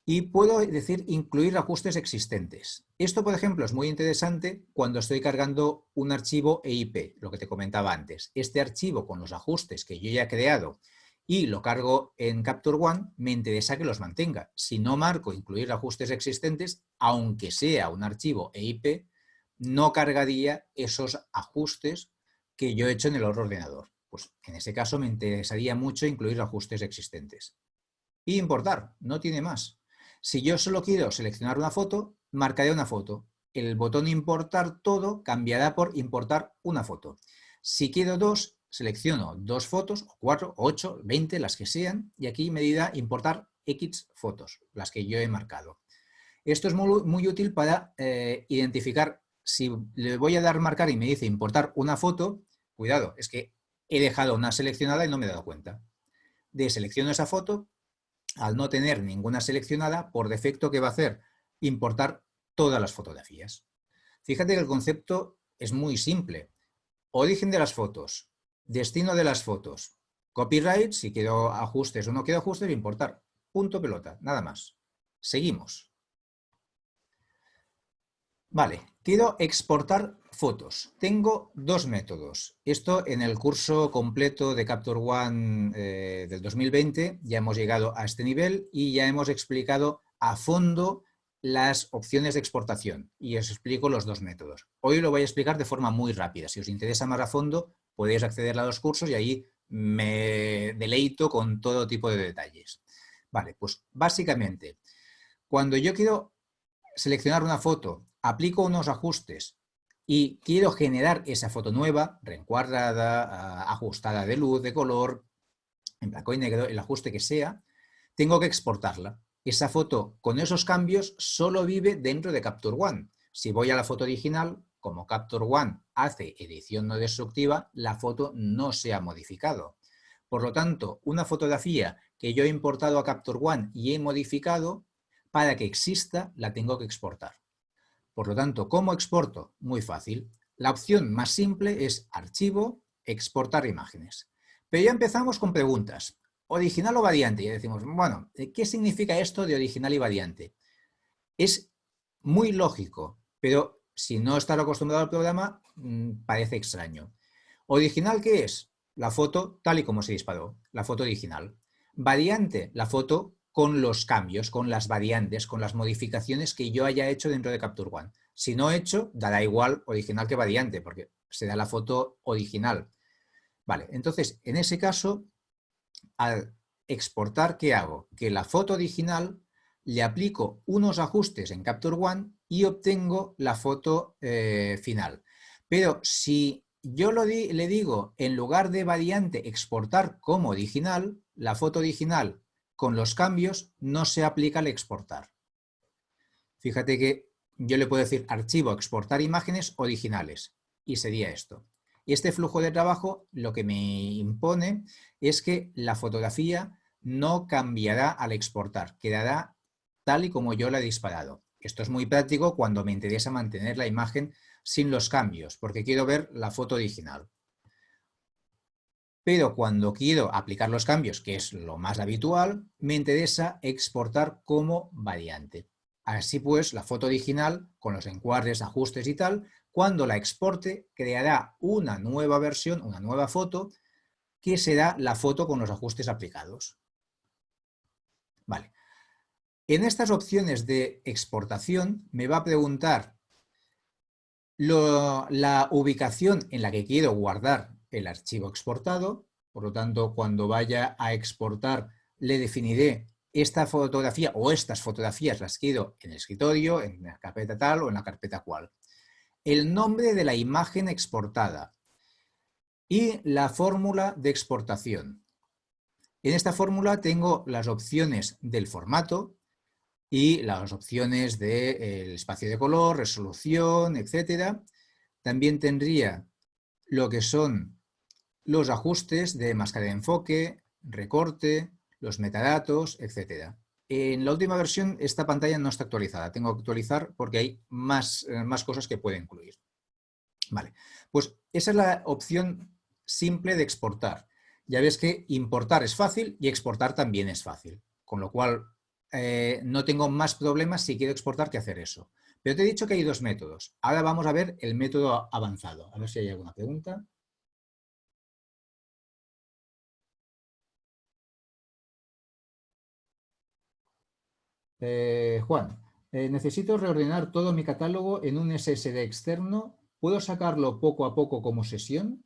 Y puedo decir incluir ajustes existentes. Esto, por ejemplo, es muy interesante cuando estoy cargando un archivo EIP, lo que te comentaba antes. Este archivo con los ajustes que yo ya he creado y lo cargo en Capture One, me interesa que los mantenga. Si no marco incluir ajustes existentes, aunque sea un archivo EIP, no cargaría esos ajustes que yo he hecho en el otro ordenador. Pues en ese caso me interesaría mucho incluir ajustes existentes. Y importar, no tiene más. Si yo solo quiero seleccionar una foto, marcaré una foto. El botón importar todo cambiará por importar una foto. Si quiero dos, selecciono dos fotos, o cuatro, ocho, veinte, las que sean, y aquí me dirá importar X fotos, las que yo he marcado. Esto es muy, útil para eh, identificar, si le voy a dar marcar y me dice importar una foto, cuidado, es que he dejado una seleccionada y no me he dado cuenta. Deselecciono esa foto, al no tener ninguna seleccionada, por defecto, ¿qué va a hacer? Importar todas las fotografías. Fíjate que el concepto es muy simple. Origen de las fotos, destino de las fotos, copyright, si quiero ajustes o no quiero ajustes, importar. Punto pelota, nada más. Seguimos. Vale, quiero exportar fotos. Tengo dos métodos. Esto en el curso completo de Capture One eh, del 2020 ya hemos llegado a este nivel y ya hemos explicado a fondo las opciones de exportación y os explico los dos métodos. Hoy lo voy a explicar de forma muy rápida. Si os interesa más a fondo, podéis acceder a los cursos y ahí me deleito con todo tipo de detalles. Vale, pues básicamente, cuando yo quiero seleccionar una foto, aplico unos ajustes y quiero generar esa foto nueva, reencuadrada, ajustada de luz, de color, en blanco y negro, el ajuste que sea, tengo que exportarla. Esa foto con esos cambios solo vive dentro de Capture One. Si voy a la foto original, como Capture One hace edición no destructiva, la foto no se ha modificado. Por lo tanto, una fotografía que yo he importado a Capture One y he modificado, para que exista, la tengo que exportar. Por lo tanto, ¿cómo exporto? Muy fácil. La opción más simple es Archivo, Exportar imágenes. Pero ya empezamos con preguntas. ¿Original o variante? Y decimos, bueno, ¿qué significa esto de original y variante? Es muy lógico, pero si no estás acostumbrado al programa, mm, parece extraño. ¿Original qué es? La foto tal y como se disparó, la foto original. Variante, la foto con los cambios, con las variantes, con las modificaciones que yo haya hecho dentro de Capture One. Si no he hecho, dará igual original que variante, porque será la foto original. Vale, entonces, en ese caso, al exportar, ¿qué hago? Que la foto original le aplico unos ajustes en Capture One y obtengo la foto eh, final. Pero si yo le digo, en lugar de variante, exportar como original, la foto original con los cambios no se aplica al exportar. Fíjate que yo le puedo decir archivo, exportar imágenes originales y sería esto. Este flujo de trabajo lo que me impone es que la fotografía no cambiará al exportar, quedará tal y como yo la he disparado. Esto es muy práctico cuando me interesa mantener la imagen sin los cambios, porque quiero ver la foto original. Pero cuando quiero aplicar los cambios, que es lo más habitual, me interesa exportar como variante. Así pues, la foto original, con los encuadres, ajustes y tal, cuando la exporte, creará una nueva versión, una nueva foto, que será la foto con los ajustes aplicados. Vale. En estas opciones de exportación me va a preguntar la ubicación en la que quiero guardar el archivo exportado, por lo tanto, cuando vaya a exportar le definiré esta fotografía o estas fotografías las quiero en el escritorio, en la carpeta tal o en la carpeta cual el nombre de la imagen exportada y la fórmula de exportación. En esta fórmula tengo las opciones del formato y las opciones del espacio de color, resolución, etc. También tendría lo que son los ajustes de máscara de enfoque, recorte, los metadatos, etc. En la última versión esta pantalla no está actualizada, tengo que actualizar porque hay más, eh, más cosas que puede incluir. Vale, pues esa es la opción simple de exportar. Ya ves que importar es fácil y exportar también es fácil, con lo cual eh, no tengo más problemas si quiero exportar que hacer eso. Pero te he dicho que hay dos métodos. Ahora vamos a ver el método avanzado. A ver si hay alguna pregunta. Eh, Juan, eh, necesito reordenar todo mi catálogo en un SSD externo. ¿Puedo sacarlo poco a poco como sesión?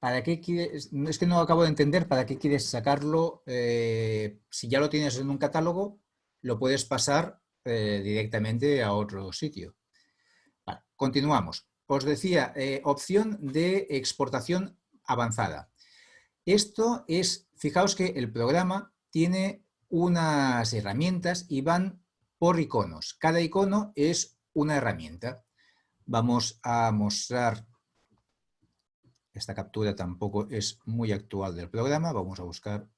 ¿Para qué quieres? Es que no acabo de entender para qué quieres sacarlo. Eh, si ya lo tienes en un catálogo, lo puedes pasar directamente a otro sitio. continuamos. Os decía, opción de exportación avanzada. Esto es, fijaos que el programa tiene unas herramientas y van por iconos. Cada icono es una herramienta. Vamos a mostrar, esta captura tampoco es muy actual del programa, vamos a buscar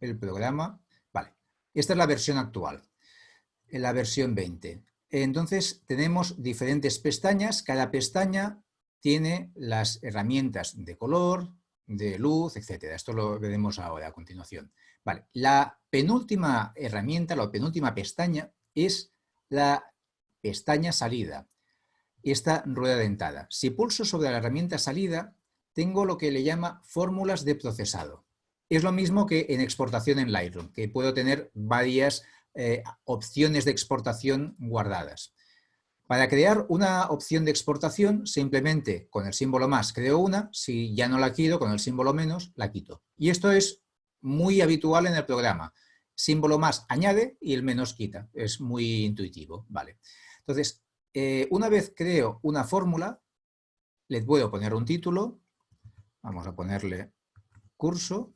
el programa. Vale, esta es la versión actual, la versión 20. Entonces tenemos diferentes pestañas, cada pestaña tiene las herramientas de color, de luz, etcétera. Esto lo veremos ahora a continuación. Vale. La penúltima herramienta, la penúltima pestaña es la pestaña salida, esta rueda dentada. Si pulso sobre la herramienta salida, tengo lo que le llama fórmulas de procesado. Es lo mismo que en exportación en Lightroom, que puedo tener varias eh, opciones de exportación guardadas. Para crear una opción de exportación, simplemente con el símbolo más creo una, si ya no la quiero, con el símbolo menos la quito. Y esto es muy habitual en el programa. Símbolo más añade y el menos quita. Es muy intuitivo. Vale. Entonces, eh, una vez creo una fórmula, le puedo poner un título, vamos a ponerle curso,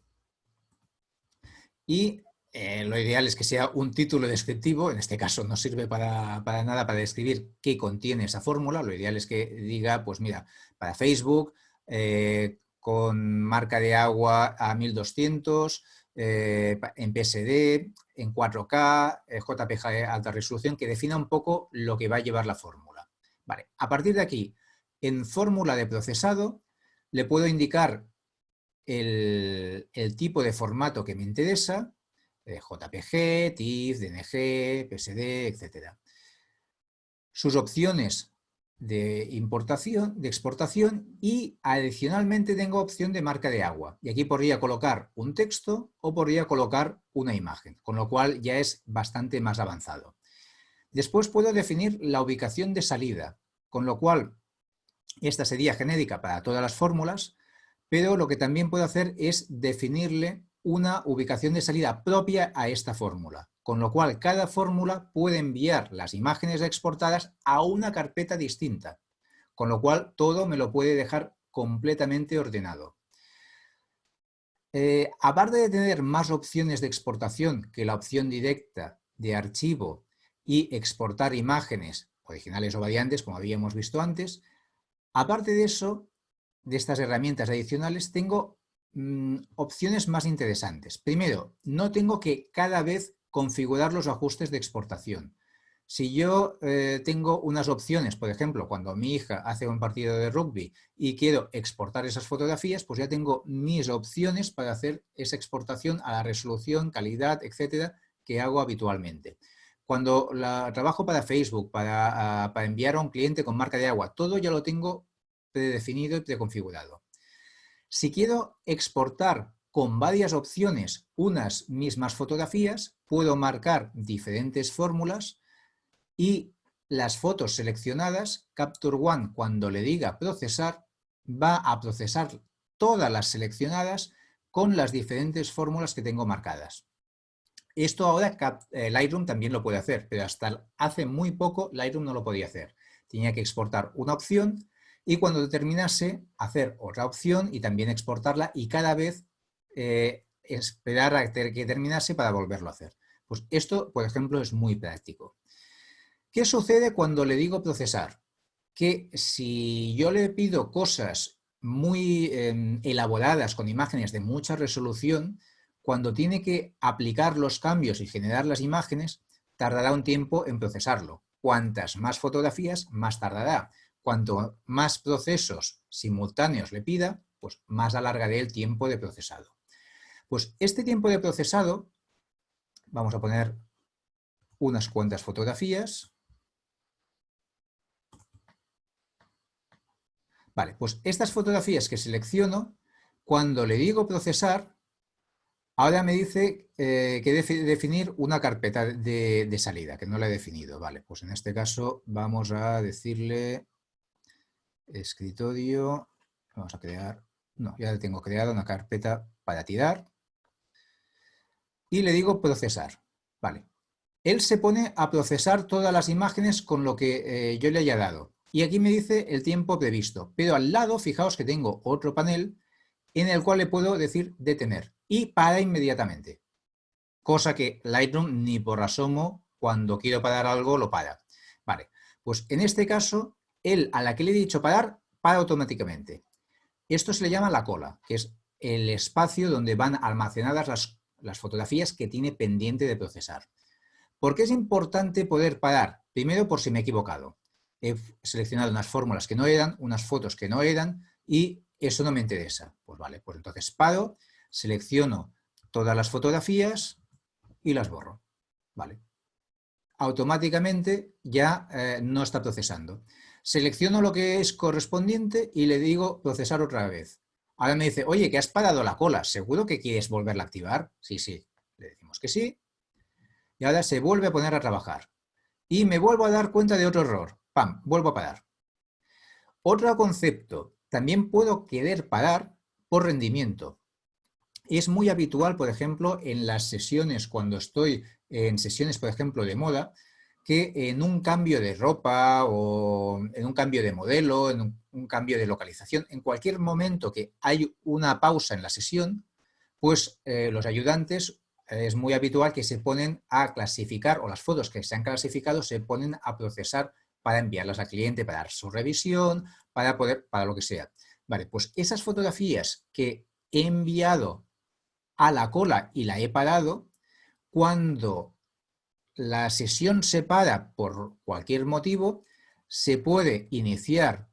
y eh, lo ideal es que sea un título descriptivo, en este caso no sirve para, nada para describir qué contiene esa fórmula, lo ideal es que diga, pues mira, para Facebook, eh, con marca de agua a 1200, eh, en PSD, en 4K, JPG alta resolución, que defina un poco lo que va a llevar la fórmula. Vale, a partir de aquí, en fórmula de procesado, le puedo indicar el tipo de formato que me interesa, JPG, TIFF, DNG, PSD, etc. Sus opciones de importación, de exportación y adicionalmente tengo opción de marca de agua. Y aquí podría colocar un texto o podría colocar una imagen, con lo cual ya es bastante más avanzado. Después puedo definir la ubicación de salida, con lo cual esta sería genérica para todas las fórmulas, pero lo que también puedo hacer es definirle una ubicación de salida propia a esta fórmula, con lo cual cada fórmula puede enviar las imágenes exportadas a una carpeta distinta, con lo cual todo me lo puede dejar completamente ordenado. Eh, aparte de tener más opciones de exportación que la opción directa de archivo y exportar imágenes originales o variantes, como habíamos visto antes, aparte de eso, de estas herramientas adicionales, tengo Mm, opciones más interesantes. Primero, no tengo que cada vez configurar los ajustes de exportación. Si yo eh, tengo unas opciones, por ejemplo, cuando mi hija hace un partido de rugby y quiero exportar esas fotografías, pues ya tengo mis opciones para hacer esa exportación a la resolución, calidad, etcétera, que hago habitualmente. Cuando la, trabajo para Facebook, para, ah, para enviar a un cliente con marca de agua, todo ya lo tengo predefinido y preconfigurado. Si quiero exportar con varias opciones unas mismas fotografías, puedo marcar diferentes fórmulas y las fotos seleccionadas, Capture One, cuando le diga procesar, va a procesar todas las seleccionadas con las diferentes fórmulas que tengo marcadas. Esto ahora eh, Lightroom también lo puede hacer, pero hasta hace muy poco Lightroom no lo podía hacer. Tenía que exportar una opción y cuando terminase hacer otra opción y también exportarla y cada vez eh, esperar a que terminase para volverlo a hacer. Pues esto, por ejemplo, es muy práctico. ¿Qué sucede cuando le digo procesar? Que si yo le pido cosas muy em, elaboradas con imágenes de mucha resolución, cuando tiene que aplicar los cambios y generar las imágenes, tardará un tiempo en procesarlo. Cuantas más fotografías, más tardará cuanto más procesos simultáneos le pida, pues más alargaré el tiempo de procesado. Pues este tiempo de procesado, vamos a poner unas cuantas fotografías. Vale, pues estas fotografías que selecciono, cuando le digo procesar, ahora me dice eh, que debe definir una carpeta de, de salida, que no la he definido. Vale, pues en este caso vamos a decirle escritorio, vamos a crear, no, ya tengo creada una carpeta para tirar y le digo procesar, vale. Él se pone a procesar todas las imágenes con lo que eh, yo le haya dado. Y aquí me dice el tiempo previsto. Pero al lado, fijaos que tengo otro panel en el cual le puedo decir detener. Y para inmediatamente. Cosa que Lightroom ni por asomo, cuando quiero parar algo, lo para. Vale, pues en este caso él a la que le he dicho parar, para automáticamente. Esto se le llama la cola, que es el espacio donde van almacenadas las, fotografías que tiene pendiente de procesar. ¿Por qué es importante poder parar? Primero, por si me he equivocado. He seleccionado unas fórmulas que no eran, unas fotos que no eran, y eso no me interesa. Pues vale, pues entonces paro, selecciono todas las fotografías y las borro. Vale. Automáticamente ya eh, no está procesando. Selecciono lo que es correspondiente y le digo procesar otra vez. Ahora me dice, oye, que has parado la cola, ¿seguro que quieres volverla a activar? Sí, sí. Le decimos que sí. Y ahora se vuelve a poner a trabajar. Y me vuelvo a dar cuenta de otro error. ¡Pam! Vuelvo a parar. Otro concepto. También puedo querer parar por rendimiento. Es muy habitual, por ejemplo, en las sesiones, cuando estoy en sesiones, por ejemplo, de moda, que en un cambio de ropa o en un cambio de modelo, en un, cambio de localización, en cualquier momento que hay una pausa en la sesión, pues eh, los ayudantes eh, es muy habitual que se ponen a clasificar, o las fotos que se han clasificado se ponen a procesar para enviarlas al cliente, para dar su revisión, para poder, para lo que sea. Vale, pues esas fotografías que he enviado a la cola y la he parado, cuando la sesión se para por cualquier motivo, se puede iniciar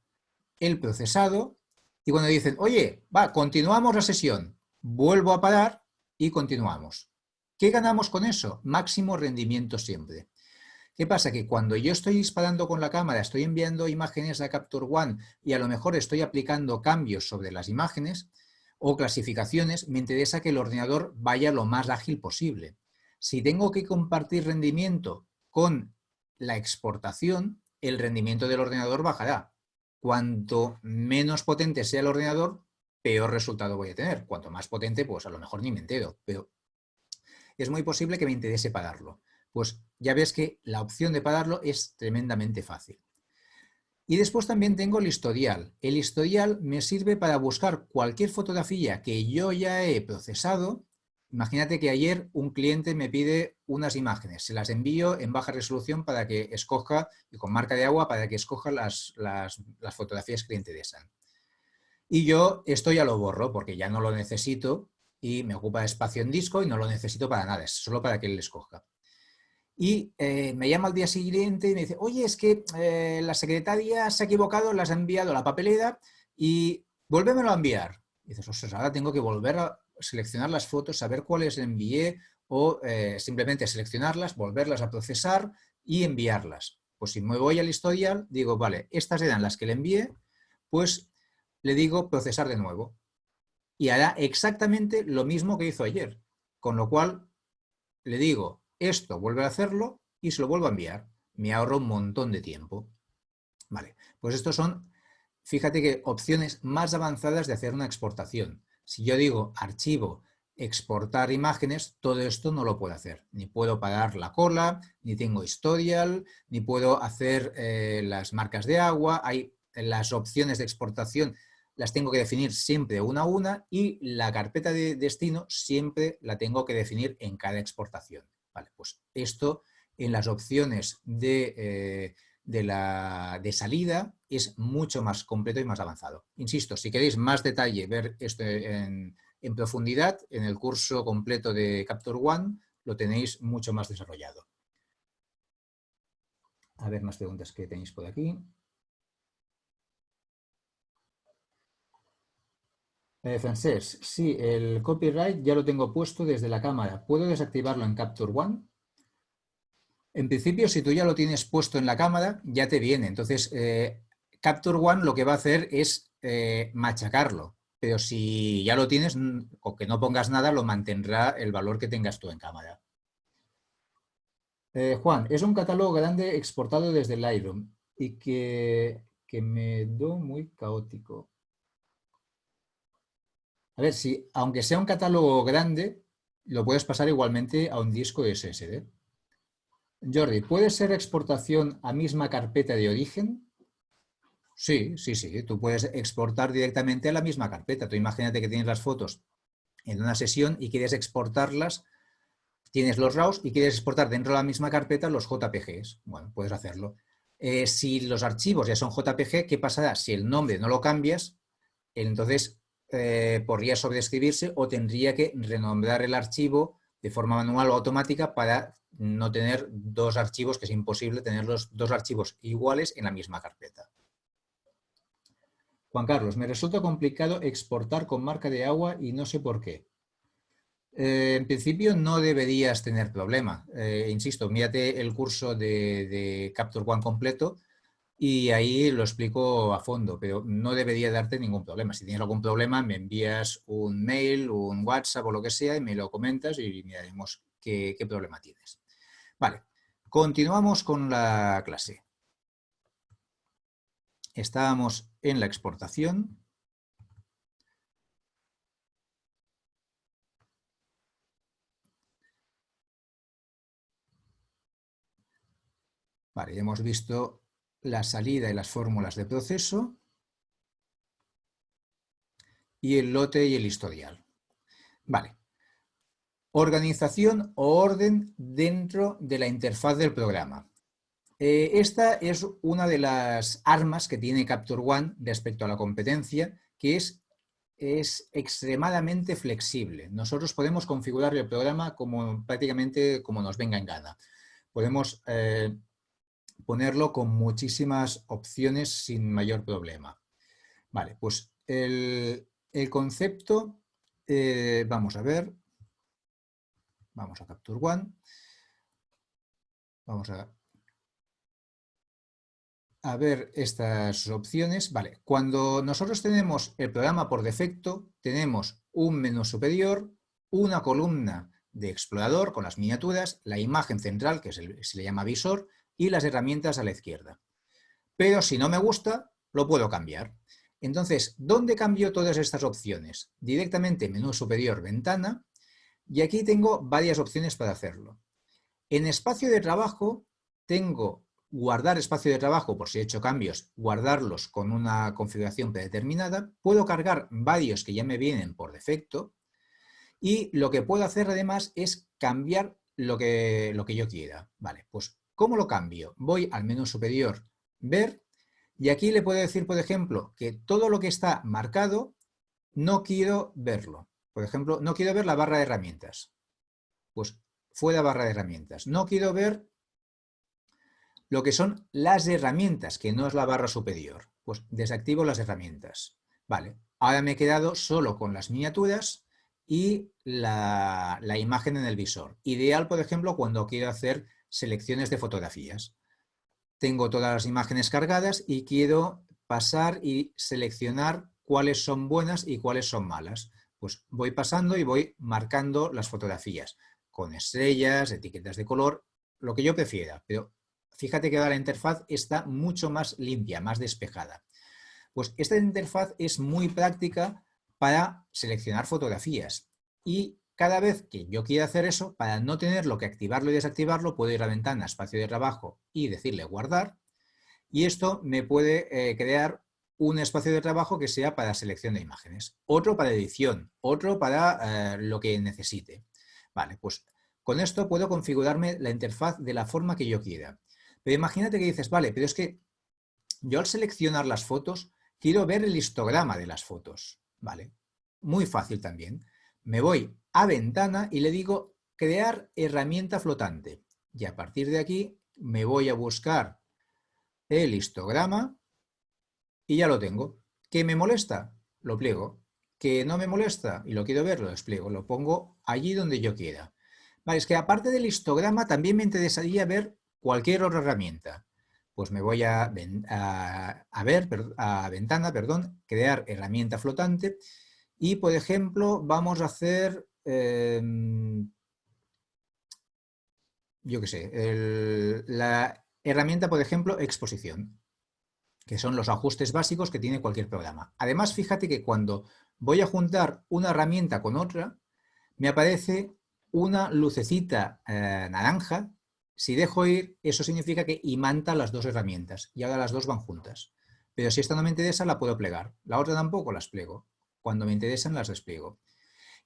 el procesado y cuando dicen, oye, va, continuamos la sesión, vuelvo a parar y continuamos. ¿Qué ganamos con eso? Máximo rendimiento siempre. ¿Qué pasa? Que cuando yo estoy disparando con la cámara, estoy enviando imágenes a Capture One y a lo mejor estoy aplicando cambios sobre las imágenes o clasificaciones, me interesa que el ordenador vaya lo más ágil posible. Si tengo que compartir rendimiento con la exportación, el rendimiento del ordenador bajará. Cuanto menos potente sea el ordenador, peor resultado voy a tener. Cuanto más potente, pues a lo mejor ni me entero, pero es muy posible que me interese pararlo. Pues ya ves que la opción de pararlo es tremendamente fácil. Y después también tengo el historial. El historial me sirve para buscar cualquier fotografía que yo ya he procesado Imagínate que ayer un cliente me pide unas imágenes, se las envío en baja resolución para que escoja, y con marca de agua, para que escoja las, fotografías que le interesan. Y yo esto ya lo borro porque ya no lo necesito y me ocupa espacio en disco y no lo necesito para nada, es solo para que él escoja. Y eh, me llama al día siguiente y me dice, oye, es que eh, la secretaria se ha equivocado, las ha enviado a la papelera y vuélvemelo a enviar. Y dices, ostras, ahora tengo que volver a, seleccionar las fotos, saber cuáles envié o eh, simplemente seleccionarlas, volverlas a procesar y enviarlas. Pues si me voy al historial, digo, vale, estas eran las que le envié, pues le digo procesar de nuevo. Y hará exactamente lo mismo que hizo ayer. Con lo cual, le digo, esto vuelve a hacerlo y se lo vuelvo a enviar. Me ahorro un montón de tiempo. Vale, pues estos son, fíjate que opciones más avanzadas de hacer una exportación. Si yo digo archivo, exportar imágenes, todo esto no lo puedo hacer. Ni puedo parar la cola, ni tengo historial, ni puedo hacer eh, las marcas de agua. Hay las opciones de exportación las tengo que definir siempre una a una y la carpeta de destino siempre la tengo que definir en cada exportación. Vale, pues esto en las opciones de eh, de, la, de salida es mucho más completo y más avanzado. Insisto, si queréis más detalle, ver esto en, profundidad, en el curso completo de Capture One lo tenéis mucho más desarrollado. A ver más preguntas que tenéis por aquí. Eh, Francés, sí, el copyright ya lo tengo puesto desde la cámara. ¿Puedo desactivarlo en Capture One? En principio, si tú ya lo tienes puesto en la cámara, ya te viene. Entonces, eh, Capture One lo que va a hacer es eh, machacarlo. Pero si ya lo tienes, o que no pongas nada, lo mantendrá el valor que tengas tú en cámara. Eh, Juan, es un catálogo grande exportado desde Lightroom y que, que me do muy caótico. A ver, si aunque sea un catálogo grande, lo puedes pasar igualmente a un disco SSD. Jordi, ¿puede ser exportación a misma carpeta de origen? Sí, sí, sí. Tú puedes exportar directamente a la misma carpeta. Tú imagínate que tienes las fotos en una sesión y quieres exportarlas, tienes los RAWs y quieres exportar dentro de la misma carpeta los JPGs. Bueno, puedes hacerlo. Eh, si los archivos ya son JPG, ¿qué pasará? Si el nombre no lo cambias, entonces eh, podría sobreescribirse o tendría que renombrar el archivo de forma manual o automática para no tener dos archivos, que es imposible tener los dos archivos iguales en la misma carpeta. Juan Carlos, me resulta complicado exportar con marca de agua y no sé por qué. Eh, en principio no deberías tener problema. Eh, insisto, mírate el curso de, Capture One completo y ahí lo explico a fondo, pero no debería darte ningún problema. Si tienes algún problema, me envías un mail, un WhatsApp o lo que sea y me lo comentas y miraremos qué, qué problema tienes. Vale, continuamos con la clase. Estábamos en la exportación. Vale, hemos visto la salida y las fórmulas de proceso y el lote y el historial. Vale. Organización o orden dentro de la interfaz del programa. Eh, esta es una de las armas que tiene Capture One respecto a la competencia, que es, es extremadamente flexible. Nosotros podemos configurar el programa como, prácticamente como nos venga en gana. Podemos eh, ponerlo con muchísimas opciones sin mayor problema. Vale, pues el, concepto, eh, vamos a ver, vamos a Capture One, vamos a, ver estas opciones. Vale, cuando nosotros tenemos el programa por defecto, tenemos un menú superior, una columna de explorador con las miniaturas, la imagen central, que se le llama visor, y las herramientas a la izquierda. Pero si no me gusta, lo puedo cambiar. Entonces, ¿dónde cambio todas estas opciones? Directamente menú superior, ventana, y aquí tengo varias opciones para hacerlo. En espacio de trabajo tengo guardar espacio de trabajo por si he hecho cambios, guardarlos con una configuración predeterminada. Puedo cargar varios que ya me vienen por defecto. Y lo que puedo hacer además es cambiar lo que, lo que yo quiera. Vale, pues ¿Cómo lo cambio? Voy al menú superior, ver, y aquí le puedo decir, por ejemplo, que todo lo que está marcado no quiero verlo. Por ejemplo, no quiero ver la barra de herramientas. Pues fuera barra de herramientas. No quiero ver lo que son las herramientas, que no es la barra superior. Pues desactivo las herramientas. Vale, ahora me he quedado solo con las miniaturas y la, la imagen en el visor. Ideal, por ejemplo, cuando quiero hacer selecciones de fotografías. Tengo todas las imágenes cargadas y quiero pasar y seleccionar cuáles son buenas y cuáles son malas. Pues voy pasando y voy marcando las fotografías con estrellas, etiquetas de color, lo que yo prefiera. Pero fíjate que ahora la interfaz está mucho más limpia, más despejada. Pues esta interfaz es muy práctica para seleccionar fotografías y cada vez que yo quiera hacer eso, para no tenerlo que activarlo y desactivarlo, puedo ir a ventana, espacio de trabajo y decirle guardar. Y esto me puede eh, crear un espacio de trabajo que sea para selección de imágenes, otro para edición, otro para eh, lo que necesite. Vale, pues con esto puedo configurarme la interfaz de la forma que yo quiera. Pero imagínate que dices, vale, pero es que yo al seleccionar las fotos quiero ver el histograma de las fotos. Vale, muy fácil también. Me voy a ventana y le digo crear herramienta flotante. Y a partir de aquí me voy a buscar el histograma y ya lo tengo. ¿Qué me molesta? Lo pliego. ¿Que no me molesta y lo quiero ver? Lo despliego. Lo pongo allí donde yo quiera. Vale, es que aparte del histograma también me interesaría ver cualquier otra herramienta. Pues me voy a, a ver, a ventana, perdón, crear herramienta flotante y, por ejemplo, vamos a hacer Em, yo qué sé, la herramienta, por ejemplo, exposición, que son los ajustes básicos que tiene cualquier programa. Además, fíjate que cuando voy a juntar una herramienta con otra, me aparece una lucecita eh, naranja. Si dejo ir, eso significa que imanta las dos herramientas y ahora las dos van juntas. Pero si esta no me interesa, la puedo plegar. La otra tampoco las pliego. Cuando me interesan, las despliego.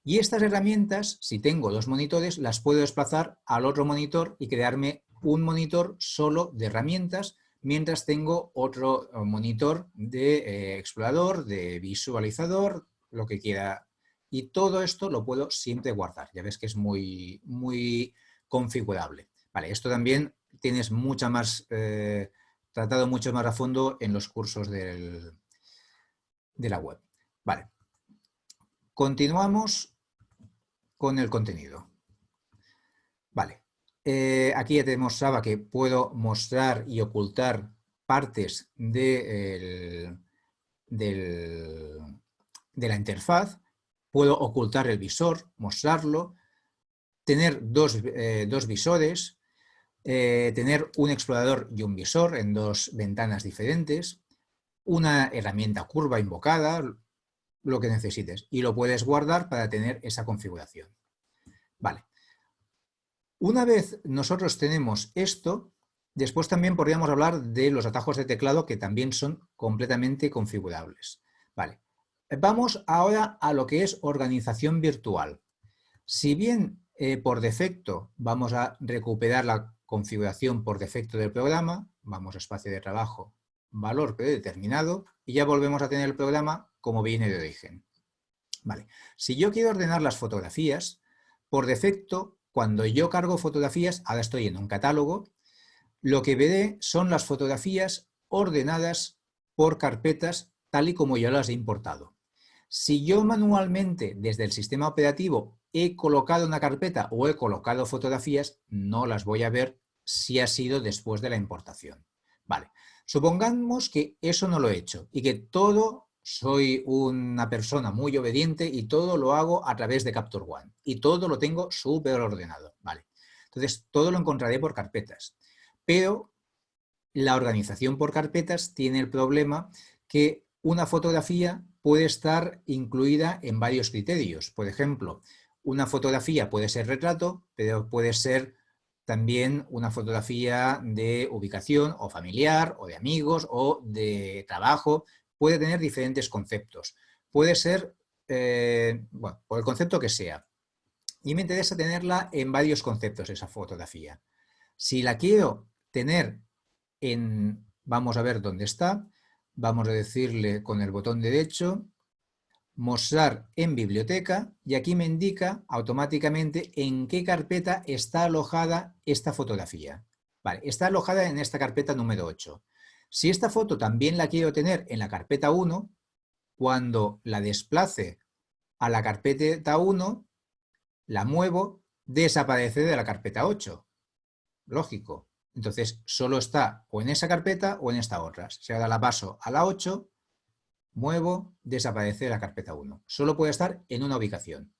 Y estas herramientas, si tengo dos monitores, las puedo desplazar al otro monitor y crearme un monitor solo de herramientas, mientras tengo otro eh, monitor de eh, explorador, de visualizador, lo que quiera. Y todo esto lo puedo siempre guardar. Ya ves que es muy, muy configurable. Vale, esto también tienes mucha más, eh, tratado mucho más a fondo en los cursos del, de la web. Vale. Continuamos con el contenido. Vale, eh, aquí ya te demostraba que puedo mostrar y ocultar partes de, de la interfaz, puedo ocultar el visor, mostrarlo, tener dos, eh, visores, eh, tener un explorador y un visor en dos ventanas diferentes, una herramienta curva invocada, lo que necesites. Y lo puedes guardar para tener esa configuración. Vale. Una vez nosotros tenemos esto, después también podríamos hablar de los atajos de teclado que también son completamente configurables. Vale. Vamos ahora a lo que es organización virtual. Si bien eh, por defecto vamos a recuperar la configuración por defecto del programa, vamos a espacio de trabajo, valor predeterminado, y ya volvemos a tener el programa como viene de origen. Vale. Si yo quiero ordenar las fotografías, por defecto, cuando yo cargo fotografías, ahora estoy en un catálogo, lo que veré son las fotografías ordenadas por carpetas tal y como yo las he importado. Si yo manualmente desde el sistema operativo he colocado una carpeta o he colocado fotografías, no las voy a ver si ha sido después de la importación. Vale, supongamos que eso no lo he hecho y que todo soy una persona muy obediente y todo lo hago a través de Capture One y todo lo tengo súper ordenado. Vale, entonces todo lo encontraré por carpetas, pero la organización por carpetas tiene el problema que una fotografía puede estar incluida en varios criterios. Por ejemplo, una fotografía puede ser retrato, pero puede ser también una fotografía de ubicación o familiar o de amigos o de trabajo. Puede tener diferentes conceptos. Puede ser, eh, bueno, por el concepto que sea. Y me interesa tenerla en varios conceptos esa fotografía. Si la quiero tener en, vamos a ver dónde está, vamos a decirle con el botón derecho, mostrar en biblioteca y aquí me indica automáticamente en qué carpeta está alojada esta fotografía. Vale, está alojada en esta carpeta número 8. Si esta foto también la quiero tener en la carpeta 1, cuando la desplace a la carpeta 1, la muevo, desaparece de la carpeta 8. Lógico. Entonces, solo está o en esa carpeta o en esta otra. Si ahora la paso a la 8, muevo, desaparece la carpeta 1. Solo puede estar en una ubicación.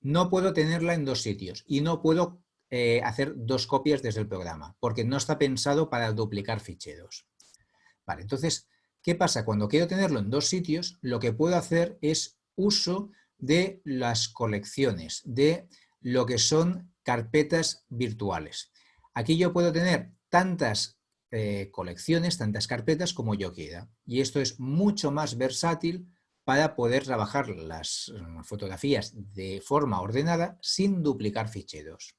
No puedo tenerla en dos sitios y no puedo eh, hacer dos copias desde el programa, porque no está pensado para duplicar ficheros. Entonces, ¿qué pasa? Cuando quiero tenerlo en dos sitios, lo que puedo hacer es uso de las colecciones, de lo que son carpetas virtuales. Aquí yo puedo tener tantas eh, colecciones, tantas carpetas como yo quiera. Y esto es mucho más versátil para poder trabajar las mm, fotografías de forma ordenada sin duplicar ficheros.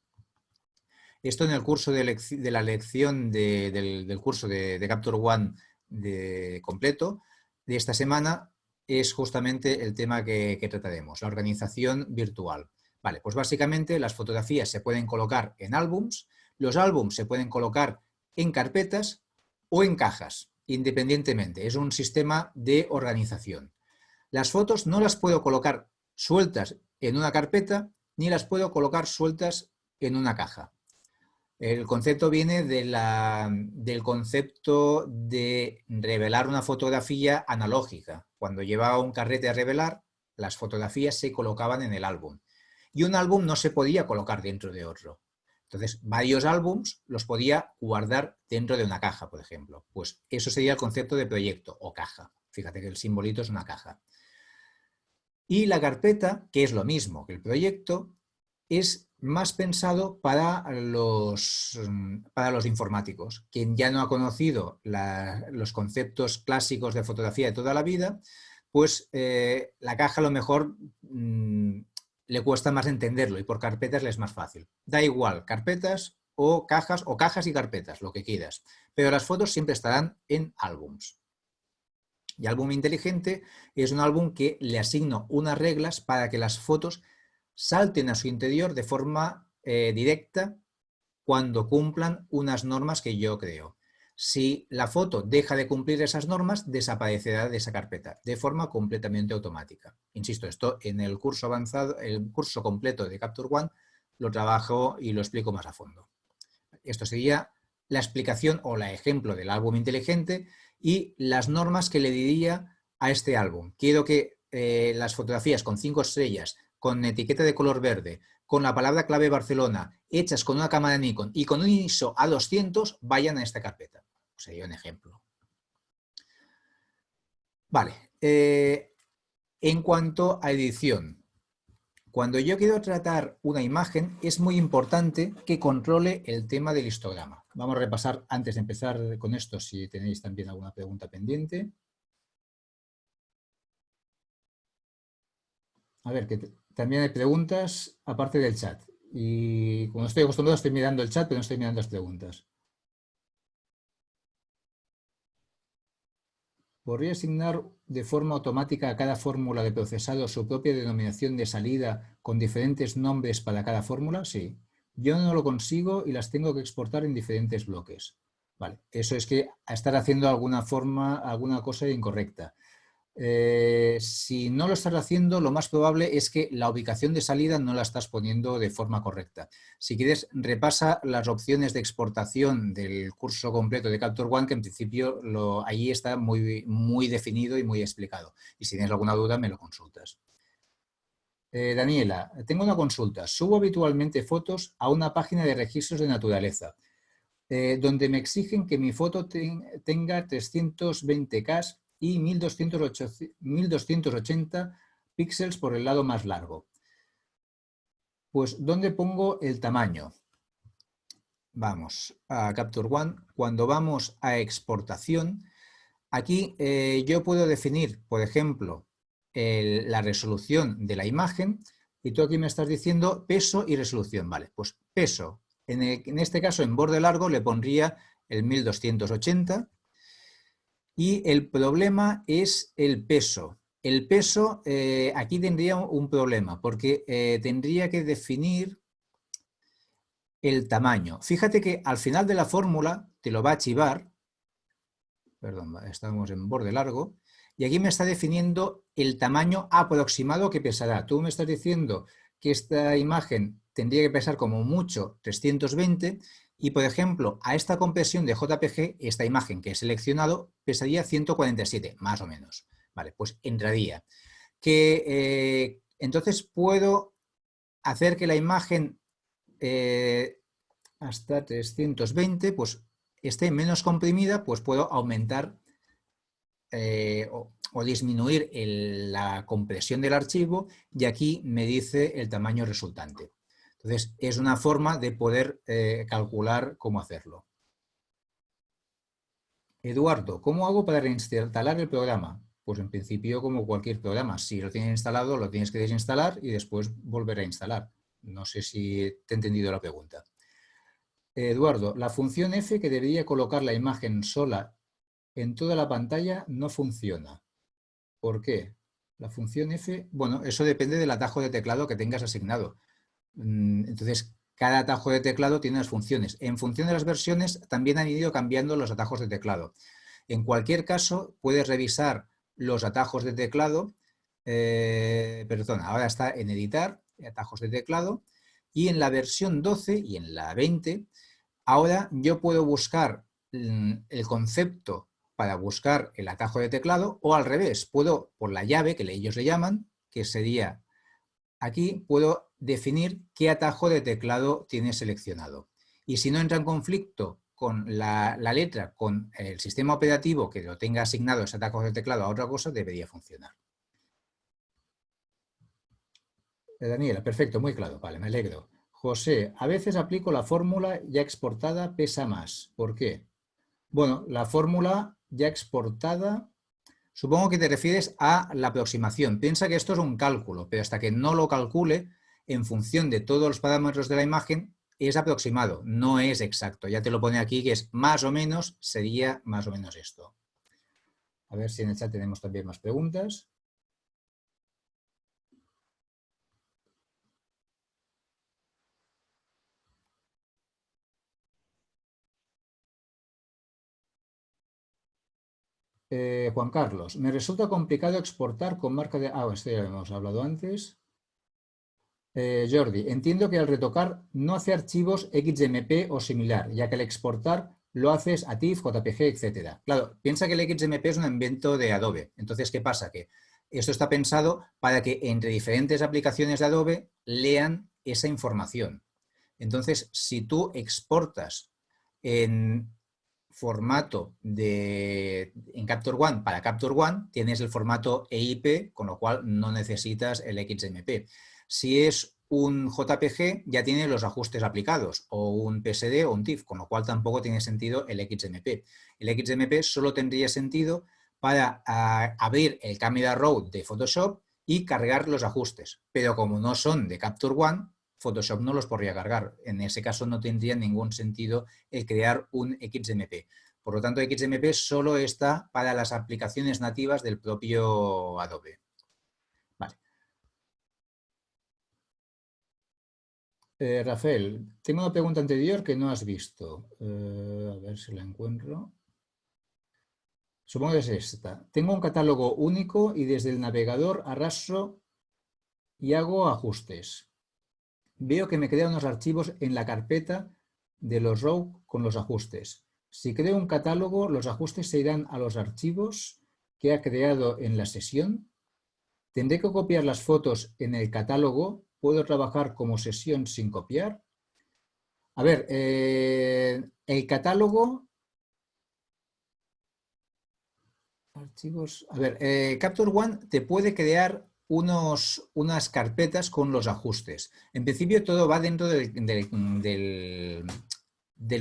Esto en el curso de, la lección del, curso de, Capture One de completo de esta semana es justamente el tema que, que, trataremos, la organización virtual. Vale, pues básicamente las fotografías se pueden colocar en álbums, los álbumes se pueden colocar en carpetas o en cajas, independientemente. Es un sistema de organización. Las fotos no las puedo colocar sueltas en una carpeta ni las puedo colocar sueltas en una caja. El concepto viene del concepto de revelar una fotografía analógica. Cuando llevaba un carrete a revelar, las fotografías se colocaban en el álbum. Y un álbum no se podía colocar dentro de otro. Entonces, varios álbums los podía guardar dentro de una caja, por ejemplo. Pues eso sería el concepto de proyecto o caja. Fíjate que el simbolito es una caja. Y la carpeta, que es lo mismo que el proyecto, es más pensado para los, para los informáticos. Quien ya no ha conocido los conceptos clásicos de fotografía de toda la vida, pues eh, la caja a lo mejor mm, le cuesta más entenderlo y por carpetas le es más fácil. Da igual, carpetas o cajas o cajas y carpetas, lo que quieras. Pero las fotos siempre estarán en álbums. Y álbum inteligente es un álbum que le asigno unas reglas para que las fotos salten a su interior de forma eh, directa cuando cumplan unas normas que yo creo. Si la foto deja de cumplir esas normas, desaparecerá de esa carpeta de forma completamente automática. Insisto, esto en el curso avanzado, el curso completo de Capture One, lo trabajo y lo explico más a fondo. Esto sería la explicación o la ejemplo del álbum inteligente y las normas que le diría a este álbum. Quiero que eh, las fotografías con cinco estrellas, con etiqueta de color verde, con la palabra clave Barcelona, hechas con una cámara Nikon y con un ISO A200, vayan a esta carpeta. Sería un ejemplo. Vale. Eh, en cuanto a edición, cuando yo quiero tratar una imagen, es muy importante que controle el tema del histograma. Vamos a repasar, antes de empezar con esto, si tenéis también alguna pregunta pendiente. A ver, que también hay preguntas aparte del chat. Y como estoy acostumbrado, estoy mirando el chat, pero no estoy mirando las preguntas. ¿Podría asignar de forma automática a cada fórmula de procesado su propia denominación de salida con diferentes nombres para cada fórmula? Sí. Yo no lo consigo y las tengo que exportar en diferentes bloques. Vale, eso es que estar haciendo alguna forma, alguna cosa incorrecta. Eh, si no lo estás haciendo, lo más probable es que la ubicación de salida no la estás poniendo de forma correcta. Si quieres, repasa las opciones de exportación del curso completo de Capture One, que en principio lo, allí está muy, muy definido y muy explicado. Y si tienes alguna duda, me lo consultas. Eh, Daniela, tengo una consulta. Subo habitualmente fotos a una página de registros de naturaleza, eh, donde me exigen que mi foto tenga 320K y 1280 píxeles por el lado más largo. Pues, ¿dónde pongo el tamaño? Vamos a Capture One. Cuando vamos a exportación, aquí eh, yo puedo definir, por ejemplo, la resolución de la imagen y tú aquí me estás diciendo peso y resolución. Vale, pues peso. En, en este caso, en borde largo, le pondría el 1280 y el problema es el peso. El peso, eh, aquí tendría un problema, porque eh, tendría que definir el tamaño. Fíjate que al final de la fórmula te lo va a archivar, perdón, estamos en borde largo, y aquí me está definiendo el tamaño aproximado que pesará. Tú me estás diciendo que esta imagen tendría que pesar como mucho 320 y, por ejemplo, a esta compresión de JPG, esta imagen que he seleccionado pesaría 147, más o menos. Vale, pues entraría. Que, eh, entonces puedo hacer que la imagen eh, hasta 320 pues, esté menos comprimida, pues puedo aumentar eh, o, disminuir la compresión del archivo y aquí me dice el tamaño resultante. Entonces, es una forma de poder eh, calcular cómo hacerlo. Eduardo, ¿cómo hago para reinstalar el programa? Pues en principio como cualquier programa. Si lo tienes instalado, lo tienes que desinstalar y después volver a instalar. No sé si te he entendido la pregunta. Eduardo, la función F que debería colocar la imagen sola en toda la pantalla no funciona. ¿Por qué? La función F, bueno, eso depende del atajo de teclado que tengas asignado. Mm, entonces, cada atajo de teclado tiene unas funciones. En función de las versiones también han ido cambiando los atajos de teclado. En cualquier caso, puedes revisar los atajos de teclado, eh, perdón, ahora está en editar, atajos de teclado, y en la versión 12 y en la 20, ahora yo puedo buscar mm, el concepto para buscar el atajo de teclado o al revés, puedo por la llave que ellos le llaman, que sería aquí, puedo definir qué atajo de teclado tiene seleccionado. Y si no entra en conflicto con la, letra, con el sistema operativo que lo tenga asignado ese atajo de teclado a otra cosa, debería funcionar. Eh, Daniela, perfecto, muy claro, vale, me alegro. José, a veces aplico la fórmula ya exportada pesa más. ¿Por qué? Bueno, la fórmula ya exportada Supongo que te refieres a la aproximación. Piensa que esto es un cálculo, pero hasta que no lo calcule, en función de todos los parámetros de la imagen, es aproximado, no es exacto. Ya te lo pone aquí que es más o menos, sería más o menos esto. A ver si en el chat tenemos también más preguntas. Eh, Juan Carlos, me resulta complicado exportar con marca de... Ah, esto ya hemos hablado antes. Eh, Jordi, entiendo que al retocar no hace archivos XMP o similar, ya que al exportar lo haces a TIFF, JPG, etc. Claro, piensa que el XMP es un invento de Adobe. Entonces, ¿qué pasa? Que esto está pensado para que entre diferentes aplicaciones de Adobe lean esa información. Entonces, si tú exportas en formato de, en Capture One para Capture One, tienes el formato EIP, con lo cual no necesitas el XMP. Si es un JPG, ya tiene los ajustes aplicados, o un PSD o un TIFF, con lo cual tampoco tiene sentido el XMP. El XMP solo tendría sentido para ah, abrir el Camera Raw de Photoshop y cargar los ajustes, pero como no son de Capture One, Photoshop no los podría cargar. En ese caso no tendría ningún sentido el crear un XMP. Por lo tanto, XMP solo está para las aplicaciones nativas del propio Adobe. Eh, Rafael, tengo una pregunta anterior que no has visto. Eh, a ver si la encuentro. Supongo que es esta. Tengo un catálogo único y desde el navegador arrastro y hago ajustes veo que me crean unos archivos en la carpeta de los RAW con los ajustes. Si creo un catálogo, los ajustes se irán a los archivos que ha creado en la sesión. Tendré que copiar las fotos en el catálogo. ¿Puedo trabajar como sesión sin copiar? A ver, eh, el catálogo... Archivos... A ver, eh, Capture One te puede crear unas carpetas con los ajustes. En principio todo va dentro del,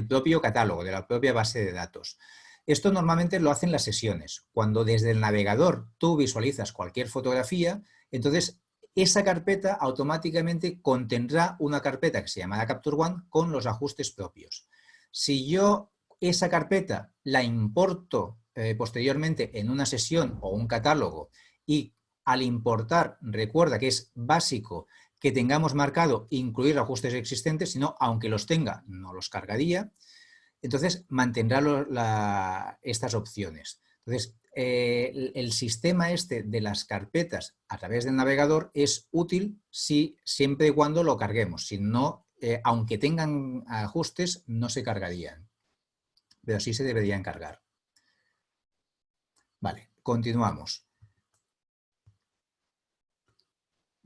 propio catálogo, de la propia base de datos. Esto normalmente lo hacen las sesiones. Cuando desde el navegador tú visualizas cualquier fotografía, entonces esa carpeta automáticamente contendrá una carpeta que se llama Capture One con los ajustes propios. Si yo esa carpeta la importo eh, posteriormente en una sesión o un catálogo y al importar, recuerda que es básico que tengamos marcado incluir ajustes existentes, sino aunque los tenga, no los cargaría. Entonces, mantendrá estas opciones. Entonces, eh, el, sistema este de las carpetas a través del navegador es útil si, siempre y cuando lo carguemos. Si no, eh, aunque tengan ajustes, no se cargarían. Pero sí se deberían cargar. Vale, continuamos.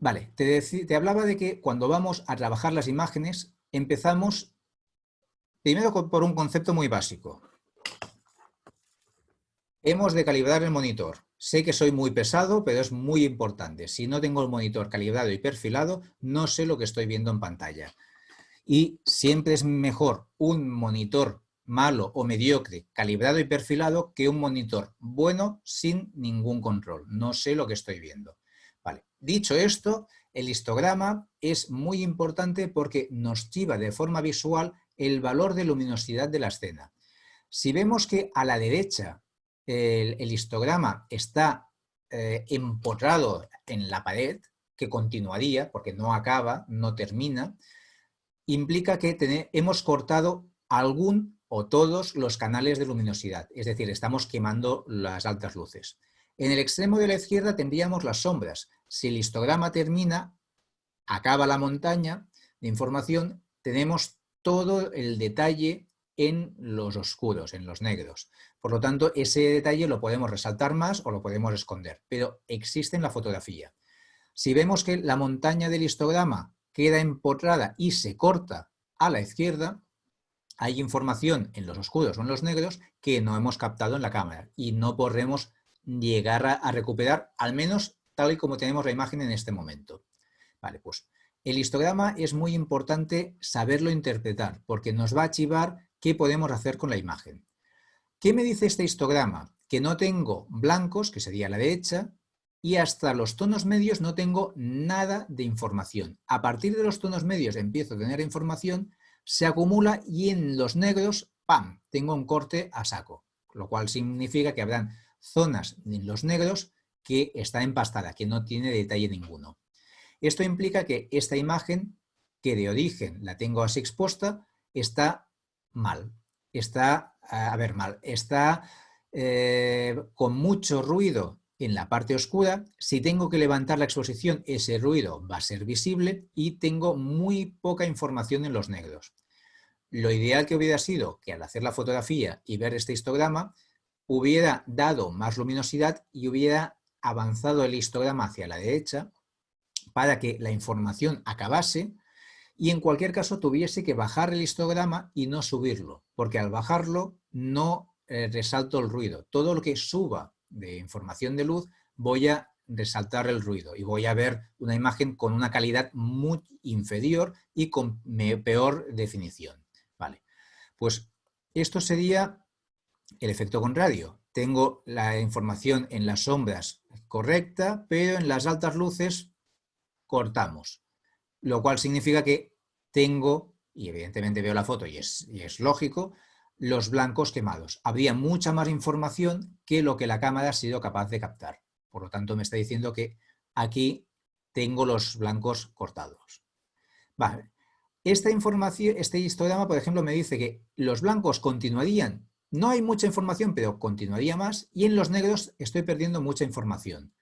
Vale, te, hablaba de que cuando vamos a trabajar las imágenes empezamos primero por un concepto muy básico. Hemos de calibrar el monitor. Sé que soy muy pesado, pero es muy importante. Si no tengo el monitor calibrado y perfilado, no sé lo que estoy viendo en pantalla. Y siempre es mejor un monitor malo o mediocre, calibrado y perfilado, que un monitor bueno sin ningún control. No sé lo que estoy viendo. Dicho esto, el histograma es muy importante porque nos chiva de forma visual el valor de luminosidad de la escena. Si vemos que a la derecha el, histograma está eh, empotrado en la pared, que continuaría, porque no acaba, no termina, implica que hemos cortado algún o todos los canales de luminosidad, es decir, estamos quemando las altas luces. En el extremo de la izquierda tendríamos las sombras. Si el histograma termina, acaba la montaña de información, tenemos todo el detalle en los oscuros, en los negros. Por lo tanto, ese detalle lo podemos resaltar más o lo podemos esconder, pero existe en la fotografía. Si vemos que la montaña del histograma queda empotrada y se corta a la izquierda, hay información en los oscuros o en los negros que no hemos captado en la cámara y no podremos llegar a, recuperar, al menos tal y como tenemos la imagen en este momento. Vale, pues el histograma es muy importante saberlo interpretar, porque nos va a archivar qué podemos hacer con la imagen. ¿Qué me dice este histograma? Que no tengo blancos, que sería la derecha, y hasta los tonos medios no tengo nada de información. A partir de los tonos medios empiezo a tener información, se acumula y en los negros, ¡pam!, tengo un corte a saco, lo cual significa que habrán zonas en los negros que está empastada, que no tiene detalle ninguno. Esto implica que esta imagen, que de origen la tengo así expuesta, está mal. Está, a ver, mal. Está eh, con mucho ruido en la parte oscura. Si tengo que levantar la exposición, ese ruido va a ser visible y tengo muy poca información en los negros. Lo ideal que hubiera sido que al hacer la fotografía y ver este histograma, hubiera dado más luminosidad y hubiera avanzado el histograma hacia la derecha para que la información acabase y en cualquier caso tuviese que bajar el histograma y no subirlo, porque al bajarlo no eh, resalto el ruido. Todo lo que suba de información de luz voy a resaltar el ruido y voy a ver una imagen con una calidad muy inferior y con peor definición. Vale. Pues esto sería el efecto con radio. Tengo la información en las sombras correcta, pero en las altas luces cortamos. Lo cual significa que tengo, y evidentemente veo la foto y es, y es lógico, los blancos quemados. Habría mucha más información que lo que la cámara ha sido capaz de captar. Por lo tanto, me está diciendo que aquí tengo los blancos cortados. Vale. Esta información, este histograma, por ejemplo, me dice que los blancos continuarían. No hay mucha información, pero continuaría más. Y en los negros estoy perdiendo mucha información.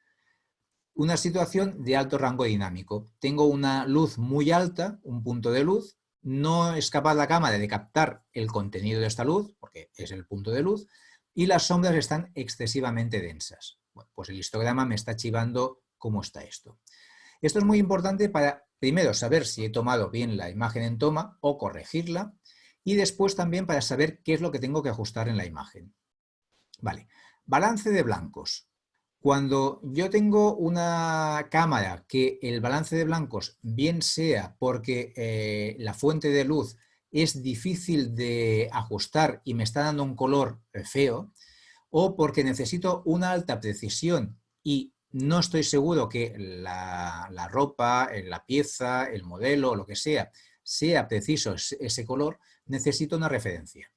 Una situación de alto rango dinámico. Tengo una luz muy alta, un punto de luz. No es capaz la cámara de captar el contenido de esta luz, porque es el punto de luz. Y las sombras están excesivamente densas. Pues el histograma me está chivando cómo está esto. Esto es muy importante para, primero, saber si he tomado bien la imagen en toma o corregirla, y después también para saber qué es lo que tengo que ajustar en la imagen. Vale, balance de blancos. Cuando yo tengo una cámara que el balance de blancos bien sea porque eh, la fuente de luz es difícil de ajustar y me está dando un color eh, feo, o porque necesito una alta precisión y no estoy seguro que la, ropa, eh, la pieza, el modelo, lo que sea, sea preciso ese color, necesito una referencia.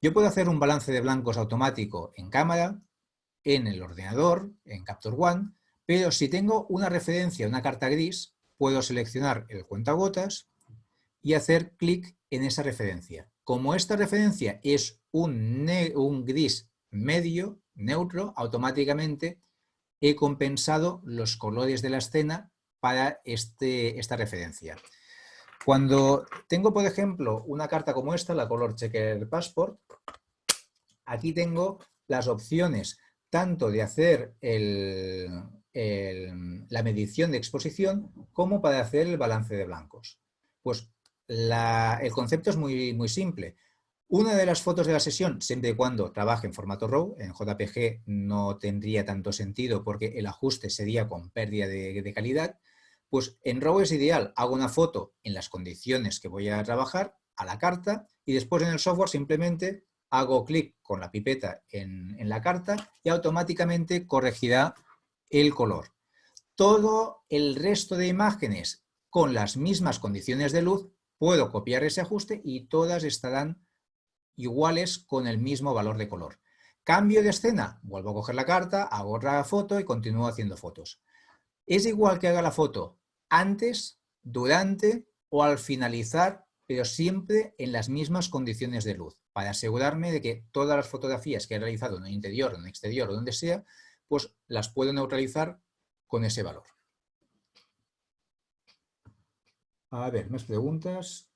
Yo puedo hacer un balance de blancos automático en cámara, en el ordenador, en Capture One, pero si tengo una referencia, una carta gris, puedo seleccionar el cuentagotas y hacer clic en esa referencia. Como esta referencia es un, gris medio, neutro, automáticamente he compensado los colores de la escena para este, esta referencia. Cuando tengo, por ejemplo, una carta como esta, la Color Checker Passport, aquí tengo las opciones tanto de hacer la medición de exposición como para hacer el balance de blancos. Pues el concepto es muy, muy simple. Una de las fotos de la sesión, siempre y cuando trabaje en formato RAW, en JPG no tendría tanto sentido porque el ajuste sería con pérdida de, calidad, pues en RAW es ideal, hago una foto en las condiciones que voy a trabajar, a la carta, y después en el software simplemente hago clic con la pipeta en, en la carta y automáticamente corregirá el color. Todo el resto de imágenes con las mismas condiciones de luz, puedo copiar ese ajuste y todas estarán iguales con el mismo valor de color. Cambio de escena, vuelvo a coger la carta, hago otra foto y continúo haciendo fotos. Es igual que haga la foto antes, durante o al finalizar, pero siempre en las mismas condiciones de luz, para asegurarme de que todas las fotografías que he realizado en el interior, en el exterior o donde sea, pues las puedo neutralizar con ese valor. A ver, más preguntas.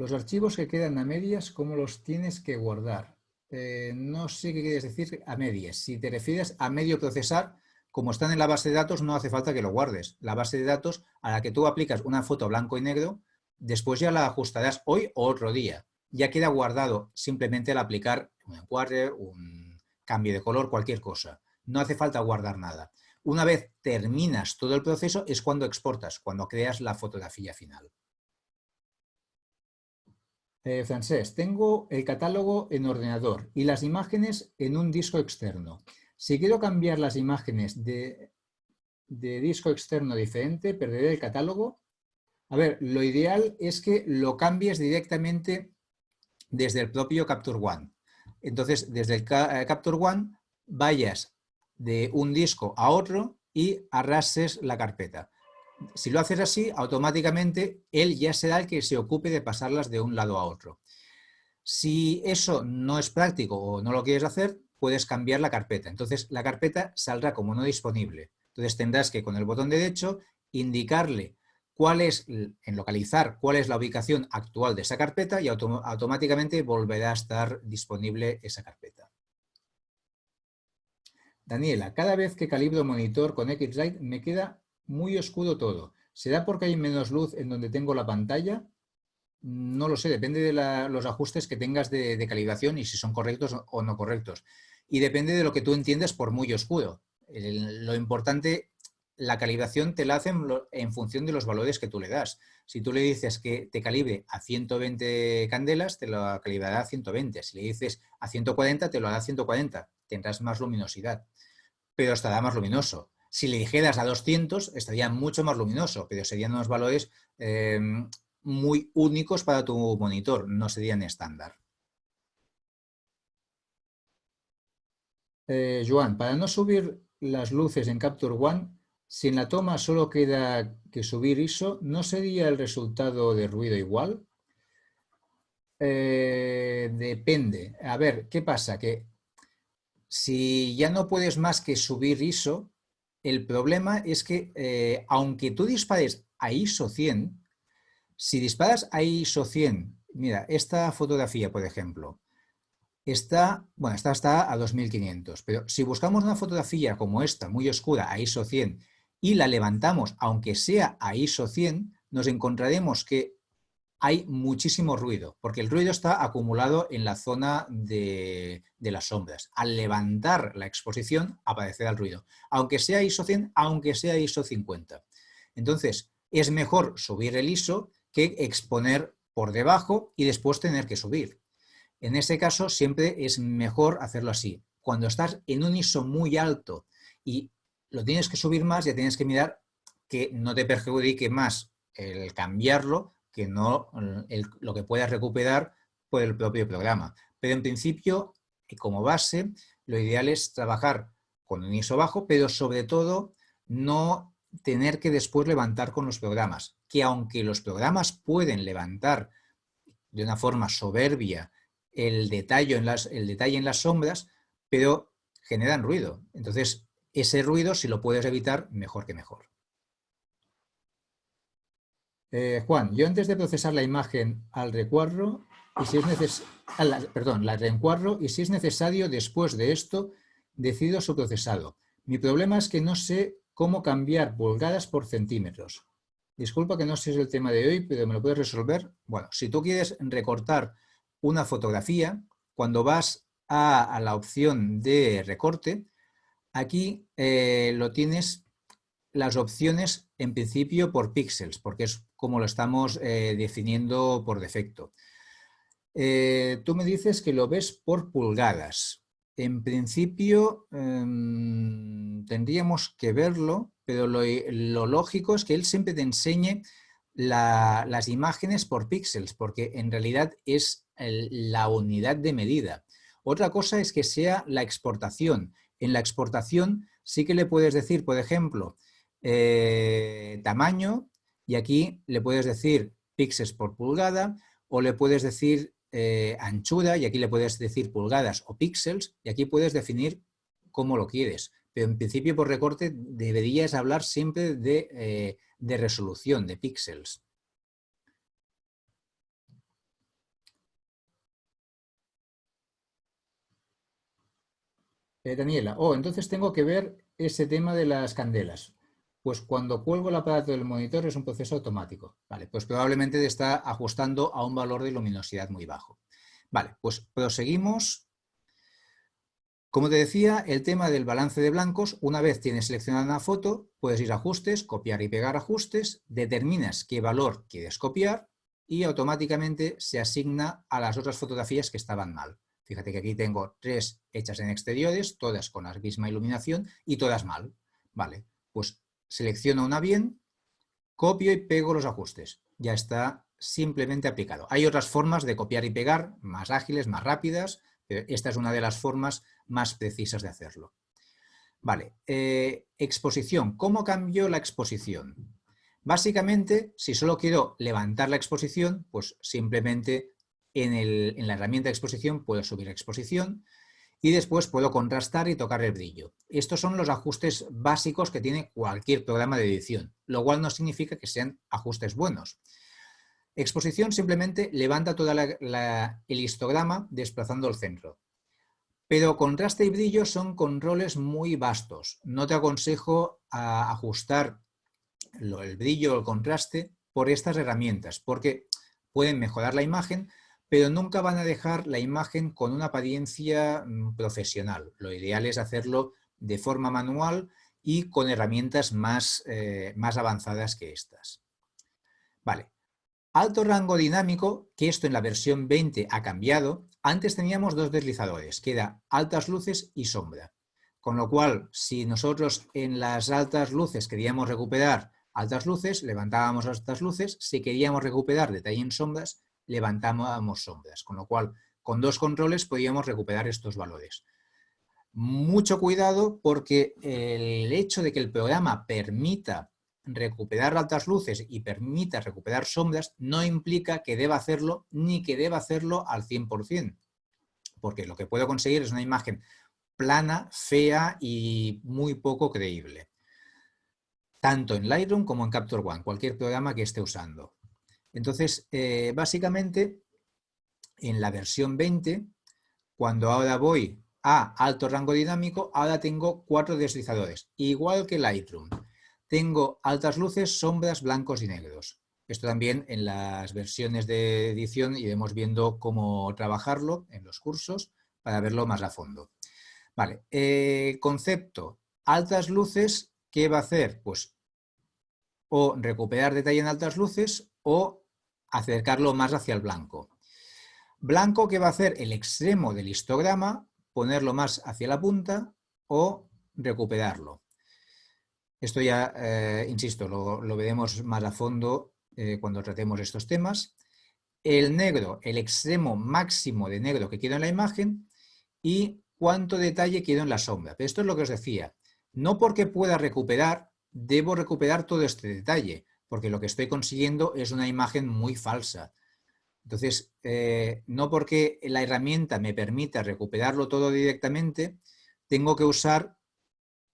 Los archivos que quedan a medias, ¿cómo los tienes que guardar? Eh, no sé qué quieres decir a medias. Si te refieres a medio procesar, como están en la base de datos, no hace falta que lo guardes. La base de datos a la que tú aplicas una foto blanco y negro, después ya la ajustarás hoy o otro día. Ya queda guardado simplemente al aplicar un encuadre, un cambio de color, cualquier cosa. No hace falta guardar nada. Una vez terminas todo el proceso es cuando exportas, cuando creas la fotografía final. Eh, francés, tengo el catálogo en ordenador y las imágenes en un disco externo. Si quiero cambiar las imágenes de, disco externo diferente, ¿perderé el catálogo? A ver, lo ideal es que lo cambies directamente desde el propio Capture One. Entonces, desde el eh, Capture One vayas de un disco a otro y arrases la carpeta si lo haces así, automáticamente él ya será el que se ocupe de pasarlas de un lado a otro. Si eso no es práctico o no lo quieres hacer, puedes cambiar la carpeta. Entonces la carpeta saldrá como no disponible. Entonces tendrás que con el botón derecho indicarle cuál es, en localizar cuál es la ubicación actual de esa carpeta y automáticamente volverá a estar disponible esa carpeta. Daniela, cada vez que calibro monitor con X-Rite me queda muy oscuro todo. ¿Será porque hay menos luz en donde tengo la pantalla? No lo sé, depende de los ajustes que tengas de, calibración y si son correctos o no correctos. Y depende de lo que tú entiendas por muy oscuro. lo importante la calibración te la hacen en función de los valores que tú le das. Si tú le dices que te calibre a 120 candelas, te lo calibrará a 120. Si le dices a 140, te lo hará a 140. Tendrás más luminosidad, pero estará más luminoso. Si le dijeras a 200, estaría mucho más luminoso, pero serían unos valores em, muy únicos para tu monitor, no serían estándar. Eh, Joan, para no subir las luces en Capture One, si en la toma solo queda que subir ISO, ¿no sería el resultado de ruido igual? Eh, depende. A ver, ¿qué pasa? Que si ya no puedes más que subir ISO, el problema es que eh, aunque tú dispares a ISO 100, si disparas a ISO 100, mira, esta fotografía, por ejemplo, está, bueno, esta está a 2500, pero si buscamos una fotografía como esta, muy oscura, a ISO 100, y la levantamos, aunque sea a ISO 100, nos encontraremos que hay muchísimo ruido, porque el ruido está acumulado en la zona de, las sombras. Al levantar la exposición, aparecerá el ruido, aunque sea ISO 100, aunque sea ISO 50. Entonces, es mejor subir el ISO que exponer por debajo y después tener que subir. En ese caso, siempre es mejor hacerlo así. Cuando estás en un ISO muy alto y lo tienes que subir más, ya tienes que mirar que no te perjudique más el cambiarlo que no lo que puedas recuperar por el propio programa. Pero en principio, como base, lo ideal es trabajar con un ISO bajo, pero sobre todo no tener que después levantar con los programas. Que aunque los programas pueden levantar de una forma soberbia el detalle en las, el detalle en las sombras, pero generan ruido. Entonces, ese ruido, si lo puedes evitar, mejor que mejor. Eh, Juan, yo antes de procesar la imagen al recuadro, y si es perdón, la reencuadro, y si es necesario, después de esto, decido su procesado. Mi problema es que no sé cómo cambiar pulgadas por centímetros. Disculpa que no sé si es el tema de hoy, pero me lo puedes resolver. Bueno, si tú quieres recortar una fotografía, cuando vas a la opción de recorte, Aquí eh, lo tienes las opciones en principio por píxeles, porque es como lo estamos eh, definiendo por defecto. Eh, tú me dices que lo ves por pulgadas. En principio em, tendríamos que verlo, pero lo, lógico es que él siempre te enseñe las imágenes por píxeles, porque en realidad es la unidad de medida. Otra cosa es que sea la exportación. En la exportación sí que le puedes decir, por ejemplo, eh, tamaño, y aquí le puedes decir píxeles por pulgada, o le puedes decir eh, anchura, y aquí le puedes decir pulgadas o píxeles, y aquí puedes definir cómo lo quieres. Pero en principio por recorte deberías hablar siempre de, eh, de resolución, de píxeles. Eh, Daniela, oh, entonces tengo que ver ese tema de las candelas. Pues cuando cuelgo el aparato del monitor es un proceso automático. Vale, pues probablemente está ajustando a un valor de luminosidad muy bajo. Vale, pues proseguimos. Como te decía, el tema del balance de blancos, una vez tienes seleccionada una foto, puedes ir a ajustes, copiar y pegar ajustes, determinas qué valor quieres copiar y automáticamente se asigna a las otras fotografías que estaban mal. Fíjate que aquí tengo tres hechas en exteriores, todas con la misma iluminación y todas mal. Vale, pues selecciono una bien, copio y pego los ajustes. Ya está simplemente aplicado. Hay otras formas de copiar y pegar, más ágiles, más rápidas, pero esta es una de las formas más precisas de hacerlo. Vale, eh, exposición. ¿Cómo cambio la exposición? Básicamente, si solo quiero levantar la exposición, pues simplemente en, la herramienta de exposición puedo subir exposición y después puedo contrastar y tocar el brillo. Estos son los ajustes básicos que tiene cualquier programa de edición, lo cual no significa que sean ajustes buenos. Exposición simplemente levanta todo el histograma desplazando el centro. Pero contraste y brillo son controles muy vastos. No te aconsejo ajustar el brillo o el contraste por estas herramientas, porque pueden mejorar la imagen, pero nunca van a dejar la imagen con una apariencia mm, profesional. Lo ideal es hacerlo de forma manual y con herramientas más, eh, más avanzadas que estas. Vale. Alto rango dinámico, que esto en la versión 20 ha cambiado. Antes teníamos dos deslizadores, que era altas luces y sombra. Con lo cual, si nosotros en las altas luces queríamos recuperar altas luces, levantábamos altas luces. Si queríamos recuperar detalle en sombras, levantábamos sombras, con lo cual con dos controles podíamos recuperar estos valores. Mucho cuidado porque el hecho de que el programa permita recuperar altas luces y permita recuperar sombras no implica que deba hacerlo ni que deba hacerlo al 100%, porque lo que puedo conseguir es una imagen plana, fea y muy poco creíble. Tanto en Lightroom como en Capture One, cualquier programa que esté usando. Entonces, eh, básicamente, en la versión 20, cuando ahora voy a alto rango dinámico, ahora tengo cuatro deslizadores, igual que Lightroom. Tengo altas luces, sombras, blancos y negros. Esto también en las versiones de edición iremos viendo cómo trabajarlo en los cursos para verlo más a fondo. Vale, eh, concepto, altas luces, ¿qué va a hacer? Pues o recuperar detalle en altas luces o acercarlo más hacia el blanco. Blanco que va a hacer el extremo del histograma, ponerlo más hacia la punta o recuperarlo. Esto ya, eh, insisto, lo, veremos más a fondo eh, cuando tratemos estos temas. El negro, el extremo máximo de negro que quiero en la imagen y cuánto detalle quiero en la sombra. Pero esto es lo que os decía. No porque pueda recuperar, debo recuperar todo este detalle porque lo que estoy consiguiendo es una imagen muy falsa. Entonces, eh, no porque la herramienta me permita recuperarlo todo directamente, tengo que usar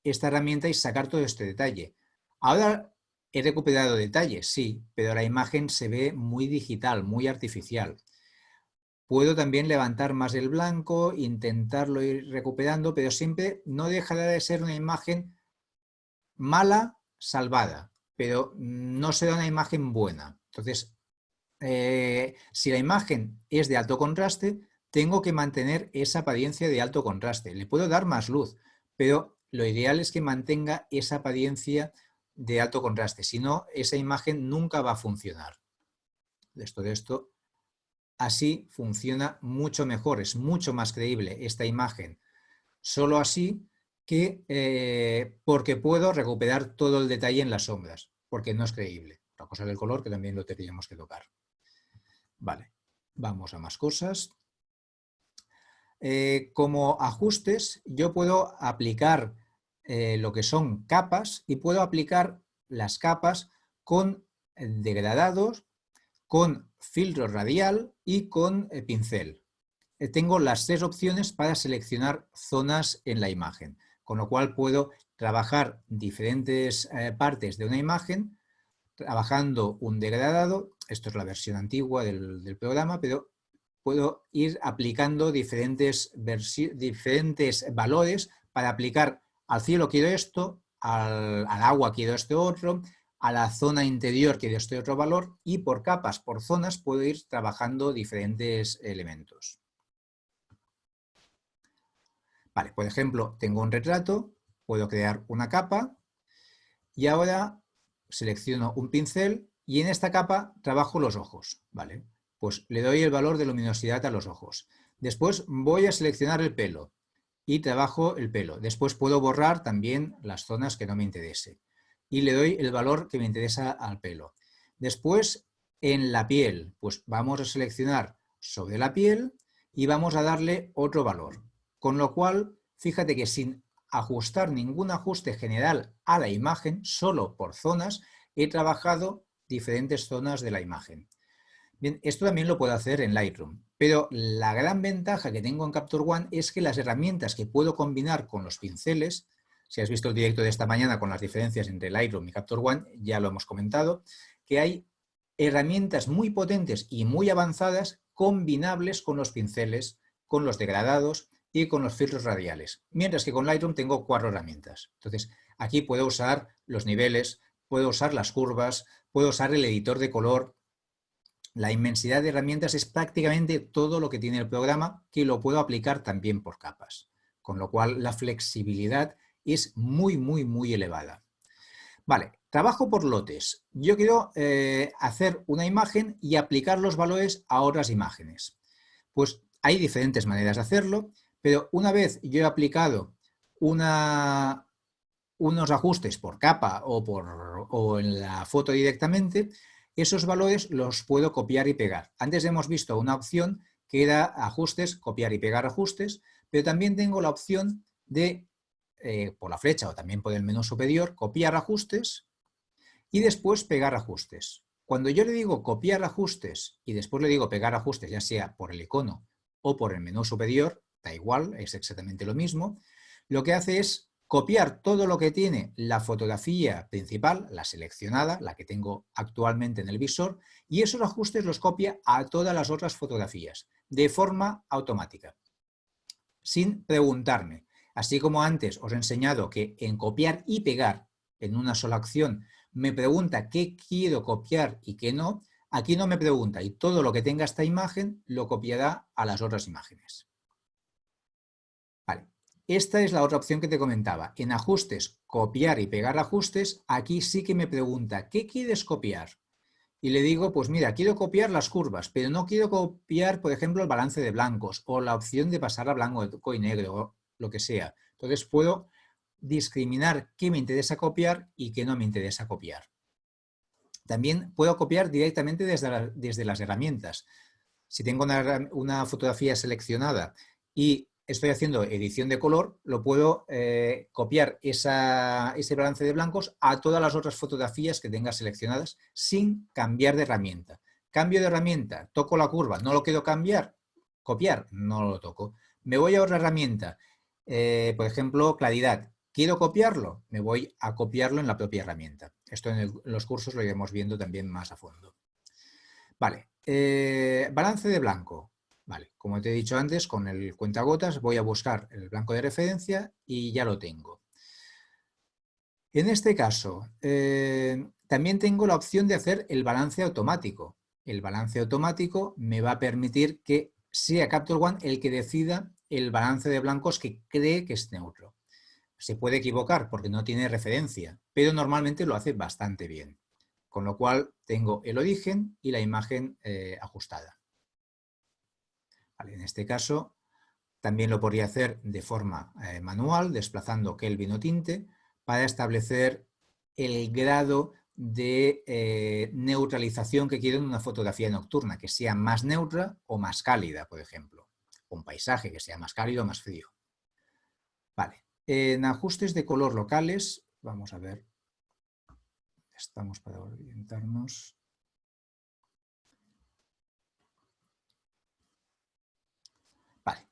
esta herramienta y sacar todo este detalle. Ahora he recuperado detalles, sí, pero la imagen se ve muy digital, muy artificial. Puedo también levantar más el blanco, intentarlo ir recuperando, pero siempre no dejará de ser una imagen mala, salvada pero no se da una imagen buena. Entonces, eh, si la imagen es de alto contraste, tengo que mantener esa apariencia de alto contraste. Le puedo dar más luz, pero lo ideal es que mantenga esa apariencia de alto contraste. Si no, esa imagen nunca va a funcionar. Esto de esto, así funciona mucho mejor, es mucho más creíble esta imagen. Solo así que eh, porque puedo recuperar todo el detalle en las sombras, porque no es creíble. La cosa del color que también lo tendríamos que tocar. Vale, vamos a más cosas. Eh, como ajustes, yo puedo aplicar eh, lo que son capas y puedo aplicar las capas con degradados, con filtro radial y con pincel. tengo las tres opciones para seleccionar zonas en la imagen con lo cual puedo trabajar diferentes eh, partes de una imagen, trabajando un degradado, esto es la versión antigua del, programa, pero puedo ir aplicando diferentes, valores para aplicar al cielo quiero esto, al, al, agua quiero este otro, a la zona interior quiero este otro valor y por capas, por zonas, puedo ir trabajando diferentes elementos. Vale, por ejemplo, tengo un retrato, puedo crear una capa y ahora selecciono un pincel y en esta capa trabajo los ojos. Vale, pues le doy el valor de luminosidad a los ojos. Después voy a seleccionar el pelo y trabajo el pelo. Después puedo borrar también las zonas que no me interese y le doy el valor que me interesa al pelo. Después, en la piel, pues vamos a seleccionar sobre la piel y vamos a darle otro valor. Con lo cual, fíjate que sin ajustar ningún ajuste general a la imagen, solo por zonas, he trabajado diferentes zonas de la imagen. Bien, esto también lo puedo hacer en Lightroom. Pero la gran ventaja que tengo en Capture One es que las herramientas que puedo combinar con los pinceles, si has visto el directo de esta mañana con las diferencias entre Lightroom y Capture One, ya lo hemos comentado, que hay herramientas muy potentes y muy avanzadas combinables con los pinceles, con los degradados y con los filtros radiales. Mientras que con Lightroom tengo cuatro herramientas. Entonces, aquí puedo usar los niveles, puedo usar las curvas, puedo usar el editor de color. La inmensidad de herramientas es prácticamente todo lo que tiene el programa que lo puedo aplicar también por capas. Con lo cual, la flexibilidad es muy, muy, muy elevada. Vale, trabajo por lotes. Yo quiero eh, hacer una imagen y aplicar los valores a otras imágenes. Pues hay diferentes maneras de hacerlo, pero una vez yo he aplicado unos ajustes por capa o, por, o en la foto directamente, esos valores los puedo copiar y pegar. Antes hemos visto una opción que era ajustes, copiar y pegar ajustes, pero también tengo la opción de eh, por la flecha o también por el menú superior, copiar ajustes y después pegar ajustes. Cuando yo le digo copiar ajustes y después le digo pegar ajustes, ya sea por el icono o por el menú superior, igual, es exactamente lo mismo, lo que hace es copiar todo lo que tiene la fotografía principal, la seleccionada, la que tengo actualmente en el visor, y esos ajustes los copia a todas las otras fotografías, de forma automática, sin preguntarme. Así como antes os he enseñado que en copiar y pegar en una sola acción me pregunta qué quiero copiar y qué no, aquí no me pregunta y todo lo que tenga esta imagen lo copiará a las otras imágenes. Esta es la otra opción que te comentaba. En ajustes, copiar y pegar ajustes, aquí sí que me pregunta ¿qué quieres copiar? Y le digo, pues mira, quiero copiar las curvas, pero no quiero copiar, por ejemplo, el balance de blancos o la opción de pasar a blanco y negro lo que sea. Entonces puedo discriminar qué me interesa copiar y qué no me interesa copiar. También puedo copiar directamente desde, desde las herramientas. Si tengo una, fotografía seleccionada y estoy haciendo edición de color, lo puedo eh, copiar ese balance de blancos a todas las otras fotografías que tenga seleccionadas sin cambiar de herramienta. Cambio de herramienta, toco la curva, no lo quiero cambiar, copiar, no lo toco. Me voy a otra herramienta, eh, por ejemplo, claridad. ¿Quiero copiarlo? Me voy a copiarlo en la propia herramienta. Esto en, los cursos lo iremos viendo también más a fondo. Vale, eh, balance de blanco. Vale, como te he dicho antes, con el cuentagotas voy a buscar el blanco de referencia y ya lo tengo. En este caso, eh, también tengo la opción de hacer el balance automático. El balance automático me va a permitir que sea Capture One el que decida el balance de blancos que cree que es neutro. Se puede equivocar porque no tiene referencia, pero normalmente lo hace bastante bien. Con lo cual tengo el origen y la imagen eh, ajustada. En este caso también lo podría hacer de forma eh, manual, desplazando Kelvin o tinte, para establecer el grado de eh, neutralización que quiero en una fotografía nocturna, que sea más neutra o más cálida, por ejemplo un paisaje que sea más cálido o más frío. Vale, en ajustes de color locales, vamos a ver, estamos para orientarnos. Vale,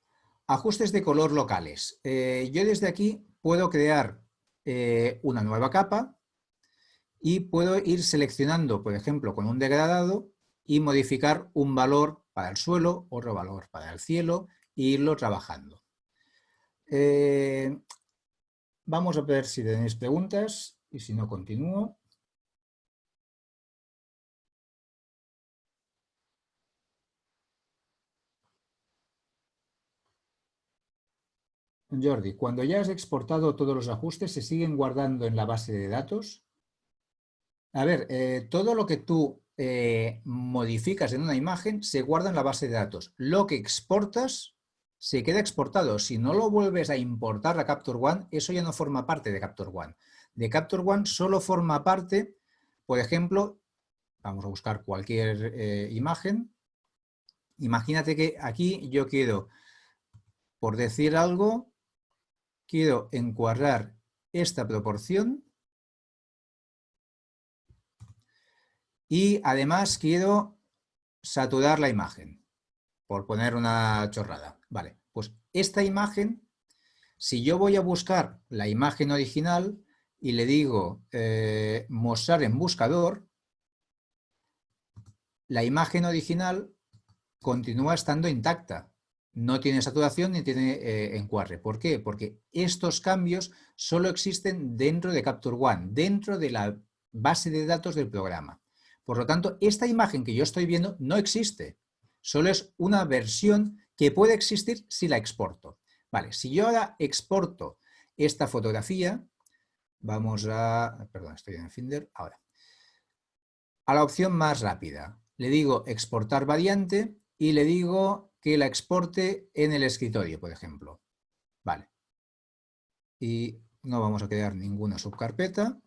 ajustes de color locales. Eh, yo desde aquí puedo crear eh, una nueva capa y puedo ir seleccionando, por ejemplo, con un degradado y modificar un valor para el suelo, otro valor para el cielo e irlo trabajando. Eh, vamos a ver si tenéis preguntas y si no continúo. Jordi, cuando ya has exportado todos los ajustes, ¿se siguen guardando en la base de datos? A ver, eh, todo lo que tú eh, modificas en una imagen se guarda en la base de datos. Lo que exportas se queda exportado. Si no lo vuelves a importar a Capture One, eso ya no forma parte de Capture One. De Capture One solo forma parte, por ejemplo, vamos a buscar cualquier eh, imagen. Imagínate que aquí yo quiero, por decir algo, quiero encuadrar esta proporción Y además quiero saturar la imagen. por poner una chorrada. Vale, pues esta imagen, si yo voy a buscar la imagen original y le digo eh, mostrar en buscador, la imagen original continúa estando intacta. No tiene saturación ni tiene eh, encuadre. ¿Por qué? Porque estos cambios solo existen dentro de Capture One, dentro de la base de datos del programa. Por lo tanto, esta imagen que yo estoy viendo no existe. Solo es una versión que puede existir si la exporto. Vale, si yo ahora exporto esta fotografía, vamos a... Perdón, estoy en Finder. Ahora. A la opción más rápida. Le digo exportar variante y le digo que la exporte en el escritorio, por ejemplo. Vale. Y no vamos a crear ninguna subcarpeta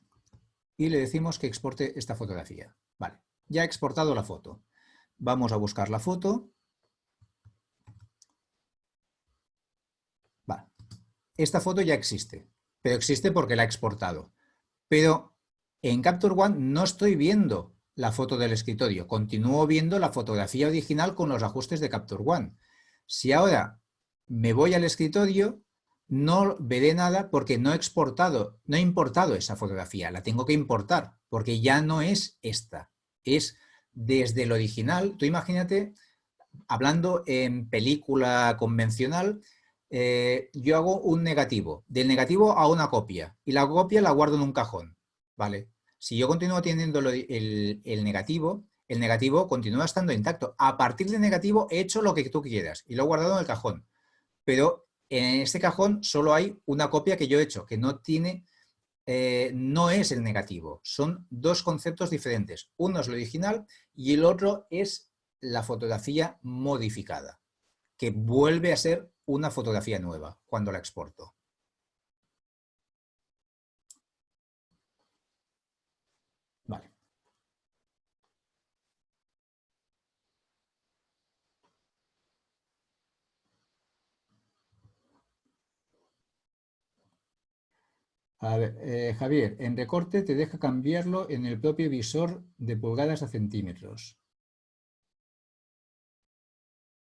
y le decimos que exporte esta fotografía. Vale, ya he exportado la foto. Vamos a buscar la foto. Vale. Esta foto ya existe, pero existe porque la he exportado. Pero en Capture One no estoy viendo la foto del escritorio, continúo viendo la fotografía original con los ajustes de Capture One. Si ahora me voy al escritorio, no veré nada porque no he exportado, no he importado esa fotografía, la tengo que importar porque ya no es esta, es desde el original. Tú imagínate, hablando en película convencional, eh, yo hago un negativo, del negativo a una copia y la copia la guardo en un cajón, ¿vale? Si yo continúo teniendo el, negativo, el negativo continúa estando intacto. A partir del negativo he hecho lo que tú quieras y lo he guardado en el cajón. Pero en este cajón solo hay una copia que yo he hecho, que no tiene, eh, no es el negativo. Son dos conceptos diferentes. Uno es lo original y el otro es la fotografía modificada, que vuelve a ser una fotografía nueva cuando la exporto. A ver, eh, Javier, en recorte te deja cambiarlo en el propio visor de pulgadas a centímetros.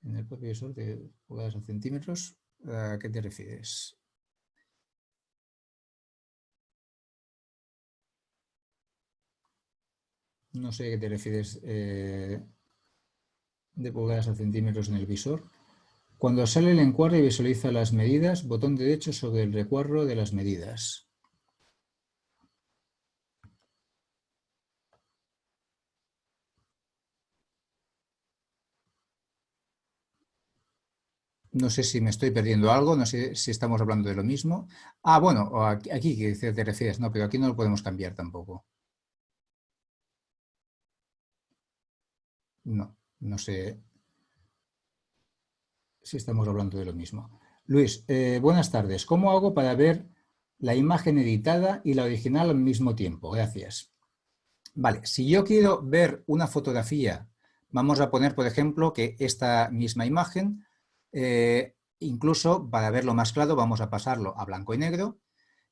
En el propio visor de pulgadas a centímetros, ¿a qué te refieres? No sé a qué te refieres eh, de pulgadas a centímetros en el visor. Cuando sale el encuadre visualiza las medidas, botón derecho sobre el recuadro de las medidas. No sé si me estoy perdiendo algo, no sé si estamos hablando de lo mismo. Ah, bueno, aquí, que te refieres, no, pero aquí no lo podemos cambiar tampoco. No, no sé si estamos hablando de lo mismo. Luis, eh, buenas tardes. ¿Cómo hago para ver la imagen editada y la original al mismo tiempo? Gracias. Vale, si yo quiero ver una fotografía, vamos a poner, por ejemplo, que esta misma imagen eh, incluso, para verlo más claro, vamos a pasarlo a blanco y negro.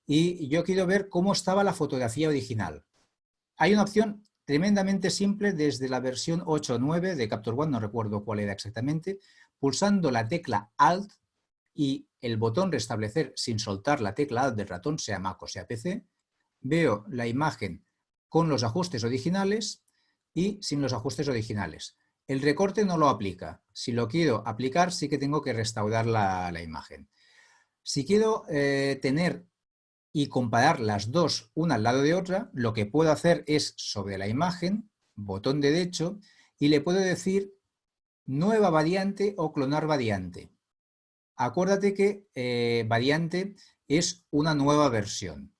Y yo quiero ver cómo estaba la fotografía original. Hay una opción tremendamente simple desde la versión 8 o 9 de Capture One, no recuerdo cuál era exactamente, pulsando la tecla Alt y el botón restablecer sin soltar la tecla Alt del ratón, sea Mac o sea PC, veo la imagen con los ajustes originales y sin los ajustes originales. El recorte no lo aplica. Si lo quiero aplicar, sí que tengo que restaurar la, imagen. Si quiero eh, tener y comparar las dos una al lado de otra, lo que puedo hacer es sobre la imagen, botón derecho, y le puedo decir nueva variante o clonar variante. Acuérdate que eh, variante es una nueva versión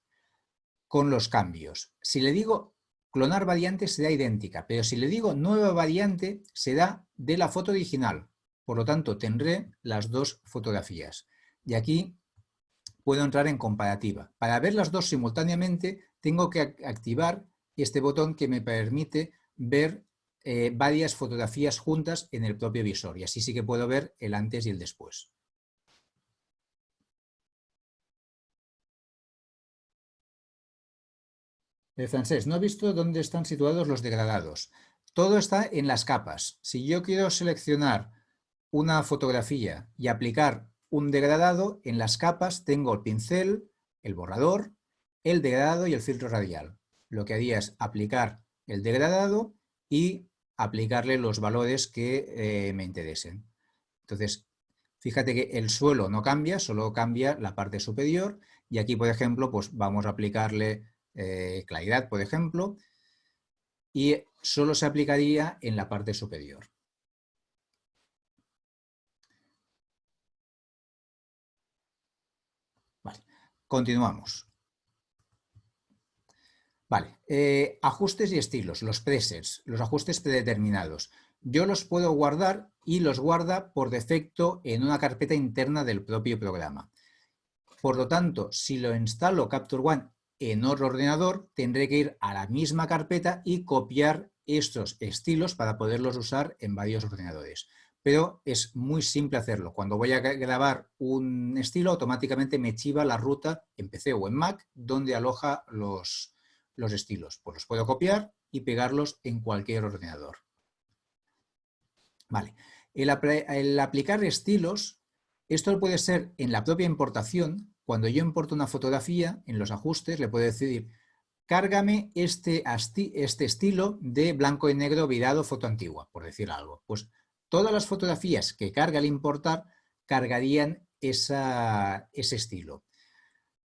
con los cambios. Si le digo clonar variante será idéntica, pero si le digo nueva variante, será de la foto original. Por lo tanto, tendré las dos fotografías. Y aquí puedo entrar en comparativa. Para ver las dos simultáneamente, tengo que activar este botón que me permite ver eh, varias fotografías juntas en el propio visor. Y así sí que puedo ver el antes y el después. El francés, no he visto dónde están situados los degradados. Todo está en las capas. Si yo quiero seleccionar una fotografía y aplicar un degradado, en las capas tengo el pincel, el borrador, el degradado y el filtro radial. Lo que haría es aplicar el degradado y aplicarle los valores que eh, me interesen. Entonces, fíjate que el suelo no cambia, solo cambia la parte superior y aquí, por ejemplo, pues vamos a aplicarle eh, claridad, por ejemplo, y solo se aplicaría en la parte superior. Continuamos. Vale, eh, ajustes y estilos, los presets, los ajustes predeterminados. Yo los puedo guardar y los guarda por defecto en una carpeta interna del propio programa. Por lo tanto, si lo instalo Capture One en otro ordenador, tendré que ir a la misma carpeta y copiar estos estilos para poderlos usar en varios ordenadores pero es muy simple hacerlo. Cuando voy a grabar un estilo, automáticamente me chiva la ruta en PC o en Mac donde aloja los, los estilos. Pues los puedo copiar y pegarlos en cualquier ordenador. Vale. El, el, aplicar estilos, esto puede ser en la propia importación. Cuando yo importo una fotografía, en los ajustes le puedo decir, cárgame este, este estilo de blanco y negro virado foto antigua, por decir algo. Pues todas las fotografías que carga al importar cargarían ese estilo.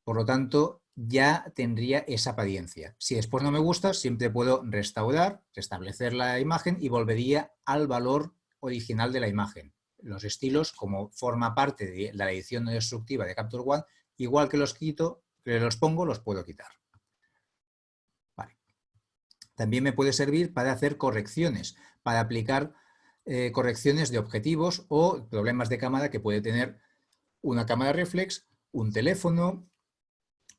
Por lo tanto, ya tendría esa apariencia. Si después no me gusta, siempre puedo restaurar, restablecer la imagen y volvería al valor original de la imagen. Los estilos, como forma parte de la edición no destructiva de Capture One, igual que los quito, los pongo, los puedo quitar. También me puede servir para hacer correcciones, para aplicar eh, correcciones de objetivos o problemas de cámara que puede tener una cámara reflex, un teléfono,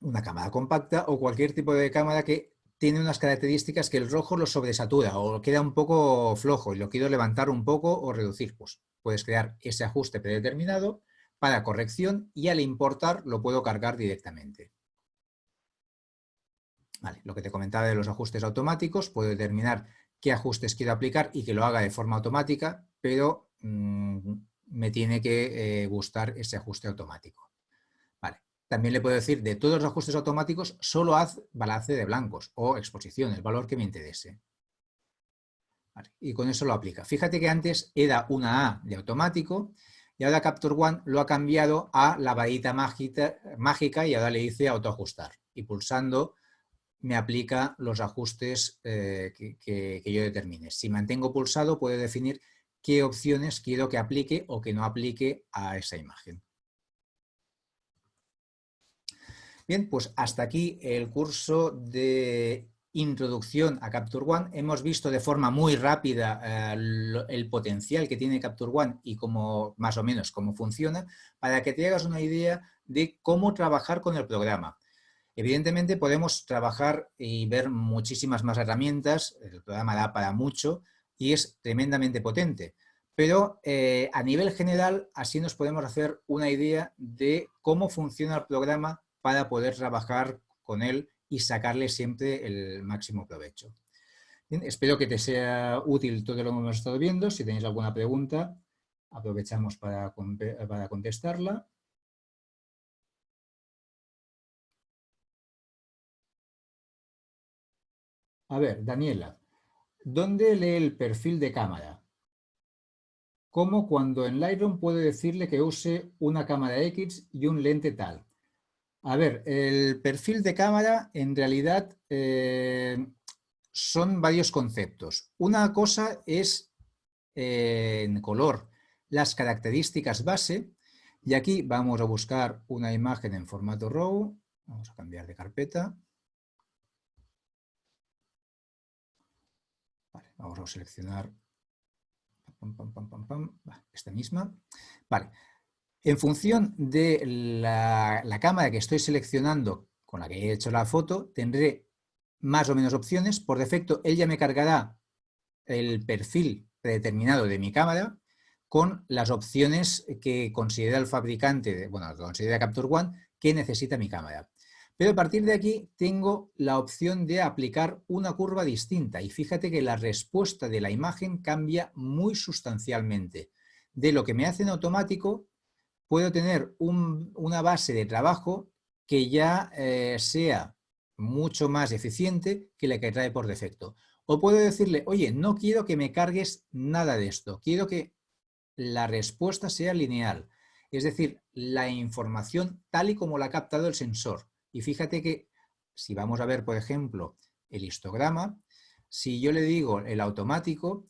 una cámara compacta o cualquier tipo de cámara que tiene unas características que el rojo lo sobresatura o queda un poco flojo y lo quiero levantar un poco o reducir. Pues puedes crear ese ajuste predeterminado para corrección y al importar lo puedo cargar directamente. Vale, lo que te comentaba de los ajustes automáticos, puedo determinar qué ajustes quiero aplicar y que lo haga de forma automática, pero mm, me tiene que eh, gustar ese ajuste automático. Vale. También le puedo decir de todos los ajustes automáticos, solo haz balance de blancos o exposición, el valor que me interese. Y con eso lo aplica. Fíjate que antes era una A de automático y ahora Capture One lo ha cambiado a la varita mágica y ahora le dice autoajustar. Y pulsando me aplica los ajustes eh, que, yo determine. Si mantengo pulsado, puedo definir qué opciones quiero que aplique o que no aplique a esa imagen. Bien, pues hasta aquí el curso de introducción a Capture One. Hemos visto de forma muy rápida eh, el potencial que tiene Capture One y cómo, más o menos cómo funciona, para que te hagas una idea de cómo trabajar con el programa. Evidentemente podemos trabajar y ver muchísimas más herramientas, el programa da para mucho y es tremendamente potente, pero eh, a nivel general así nos podemos hacer una idea de cómo funciona el programa para poder trabajar con él y sacarle siempre el máximo provecho. espero que te sea útil todo lo que hemos estado viendo. Si tenéis alguna pregunta, aprovechamos para, para contestarla. A ver, Daniela, ¿dónde lee el perfil de cámara? ¿Cómo cuando en Lightroom puedo decirle que use una cámara X y un lente tal? A ver, el perfil de cámara en realidad eh, son varios conceptos. Una cosa es eh, en color las características base y aquí vamos a buscar una imagen en formato RAW. Vamos a cambiar de carpeta. Vamos a seleccionar esta misma. Vale. En función de la, cámara que estoy seleccionando con la que he hecho la foto, tendré más o menos opciones. Por defecto, ella me cargará el perfil predeterminado de mi cámara con las opciones que considera el fabricante, bueno, que considera Capture One, que necesita mi cámara. Pero a partir de aquí tengo la opción de aplicar una curva distinta y fíjate que la respuesta de la imagen cambia muy sustancialmente. de lo que me hace en automático, puedo tener una base de trabajo que ya eh, sea mucho más eficiente que la que trae por defecto. O puedo decirle, oye, no quiero que me cargues nada de esto, quiero que la respuesta sea lineal. Es decir, la información tal y como la ha captado el sensor. Y fíjate que si vamos a ver, por ejemplo, el histograma, si yo le digo el automático,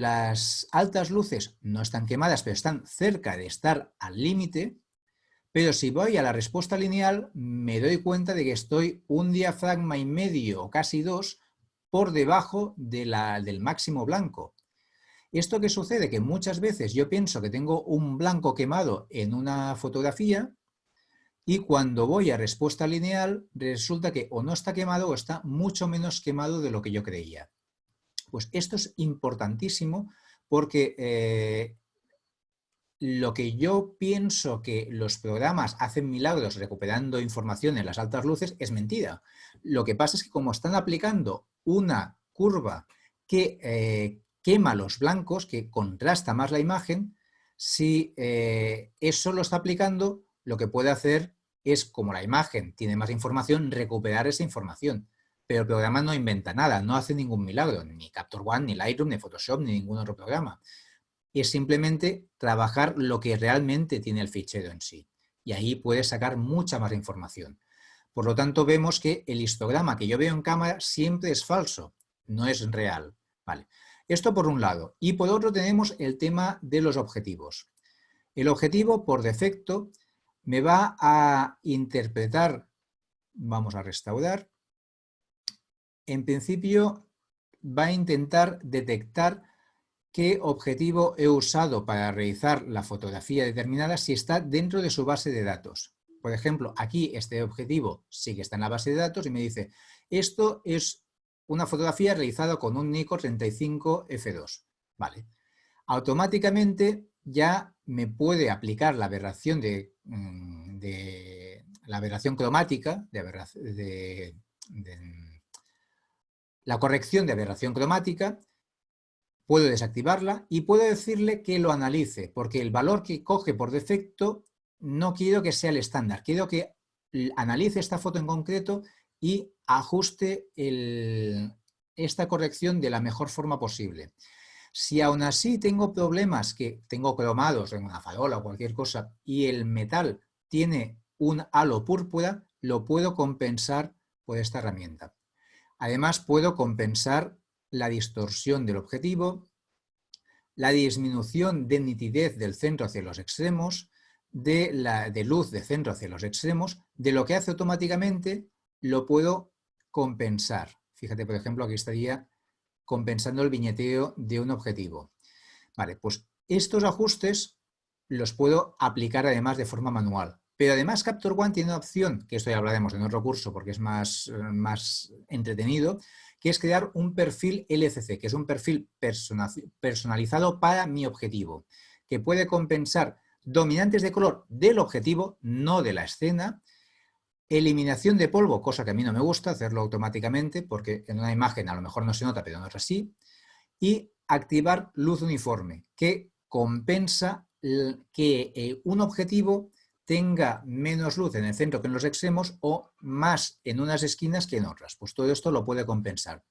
las altas luces no están quemadas, pero están cerca de estar al límite, pero si voy a la respuesta lineal, me doy cuenta de que estoy un diafragma y medio o casi dos por debajo de la, del máximo blanco. ¿Esto qué sucede? Que muchas veces yo pienso que tengo un blanco quemado en una fotografía y cuando voy a respuesta lineal resulta que o no está quemado o está mucho menos quemado de lo que yo creía. Pues esto es importantísimo porque eh, lo que yo pienso que los programas hacen milagros recuperando información en las altas luces es mentira. Lo que pasa es que como están aplicando una curva que eh, quema los blancos, que contrasta más la imagen, si eh, eso lo está aplicando, lo que puede hacer es, como la imagen tiene más información, recuperar esa información. Pero el programa no inventa nada, no hace ningún milagro, ni Capture One, ni Lightroom, ni Photoshop, ni ningún otro programa. Es simplemente trabajar lo que realmente tiene el fichero en sí. Y ahí puedes sacar mucha más información. Por lo tanto, vemos que el histograma que yo veo en cámara siempre es falso, no es real. Vale. Esto por un lado. Y por otro tenemos el tema de los objetivos. El objetivo, por defecto, me va a interpretar, vamos a restaurar, en principio va a intentar detectar qué objetivo he usado para realizar la fotografía determinada si está dentro de su base de datos. Por ejemplo, aquí este objetivo sí que está en la base de datos y me dice, esto es una fotografía realizada con un Nikon 35 F2. Vale. Automáticamente ya me puede aplicar la aberración de, mm, la aberración cromática, de, la corrección de aberración cromática, puedo desactivarla y puedo decirle que lo analice, porque el valor que coge por defecto no quiero que sea el estándar, quiero que analice esta foto en concreto y ajuste esta corrección de la mejor forma posible. Si aún así tengo problemas que tengo cromados en una farola o cualquier cosa y el metal tiene un halo púrpura, lo puedo compensar por esta herramienta. Además puedo compensar la distorsión del objetivo, la disminución de nitidez del centro hacia los extremos, de, la, de luz de centro hacia los extremos, de lo que hace automáticamente lo puedo compensar. Fíjate, por ejemplo, aquí estaría compensando el viñeteo de un objetivo. Vale, pues estos ajustes los puedo aplicar además de forma manual. Pero además Capture One tiene una opción, que esto ya hablaremos en otro curso porque es más, más entretenido, que es crear un perfil LCC, que es un perfil personalizado para mi objetivo, que puede compensar dominantes de color del objetivo, no de la escena, Eliminación de polvo, cosa que a mí no me gusta, hacerlo automáticamente porque en una imagen a lo mejor no se nota, pero no es así. Y activar luz uniforme, que compensa que eh, un objetivo tenga menos luz en el centro que en los extremos o más en unas esquinas que en otras. Pues todo esto lo puede compensar.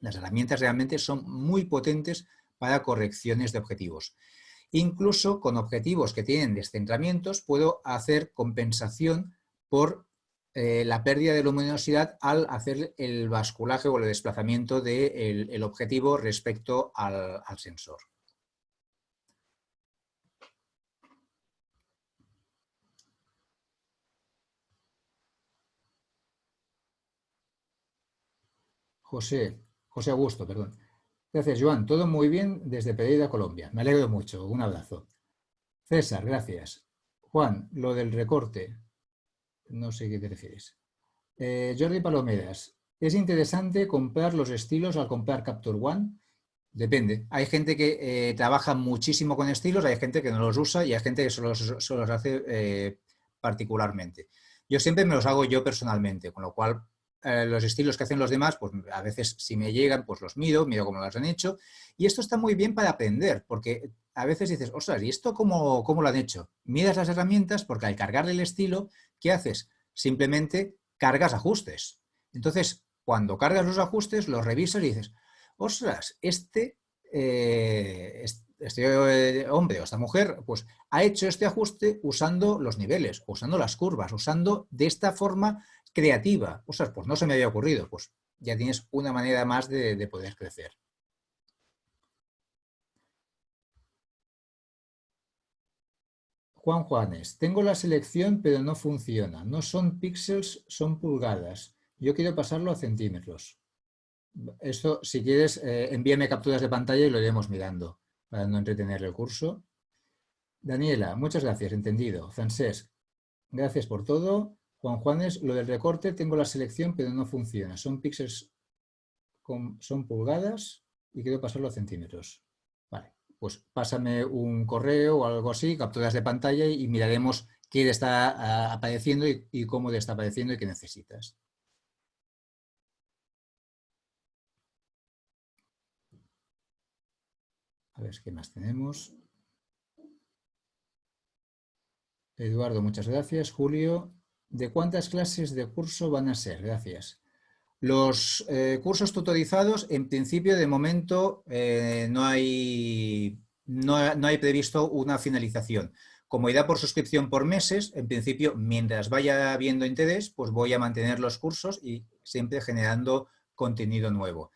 Las herramientas realmente son muy potentes para correcciones de objetivos. Incluso con objetivos que tienen descentramientos puedo hacer compensación por eh, la pérdida de luminosidad al hacer el basculaje o el desplazamiento del objetivo respecto al, sensor. José, José Augusto, perdón. Gracias, Joan. Todo muy bien desde Pereira, Colombia. Me alegro mucho. Un abrazo. César, gracias. Juan, lo del recorte. No sé qué te refieres. Eh, Jordi Palomeras. ¿Es interesante comprar los estilos al comprar Capture One? Depende. Hay gente que eh, trabaja muchísimo con estilos, hay gente que no los usa y hay gente que solo, los hace eh, particularmente. Yo siempre me los hago yo personalmente, con lo cual eh, los estilos que hacen los demás, pues a veces si me llegan, pues los miro, miro cómo los han hecho. Y esto está muy bien para aprender, porque a veces dices, ostras, ¿y esto cómo, cómo lo han hecho? Miras las herramientas porque al cargarle el estilo, ¿qué haces? Simplemente cargas ajustes. Entonces, cuando cargas los ajustes, los revisas y dices, ostras, este, eh, este eh, hombre o esta mujer pues, ha hecho este ajuste usando los niveles, usando las curvas, usando de esta forma creativa. Ostras, pues no se me había ocurrido, pues ya tienes una manera más de, poder crecer. Juan Juanes, tengo la selección pero no funciona. No son píxeles, son pulgadas. Yo quiero pasarlo a centímetros. Esto, si quieres, eh, envíame capturas de pantalla y lo iremos mirando para no entretener el curso. Daniela, muchas gracias, entendido. Francesc, gracias por todo. Juan Juanes, lo del recorte, tengo la selección pero no funciona. Son píxeles, son pulgadas y quiero pasarlo a centímetros. Vale, pues pásame un correo o algo así, capturas de pantalla y miraremos qué le está ah, apareciendo y, y cómo le está apareciendo y qué necesitas. A ver qué más tenemos. Eduardo, muchas gracias. Julio, ¿de cuántas clases de curso van a ser? Gracias. Los eh, cursos tutorizados, en principio, de momento, eh, no, hay, no, hay previsto una finalización. Como irá por suscripción por meses, en principio, mientras vaya habiendo interés, pues voy a mantener los cursos y siempre generando contenido nuevo.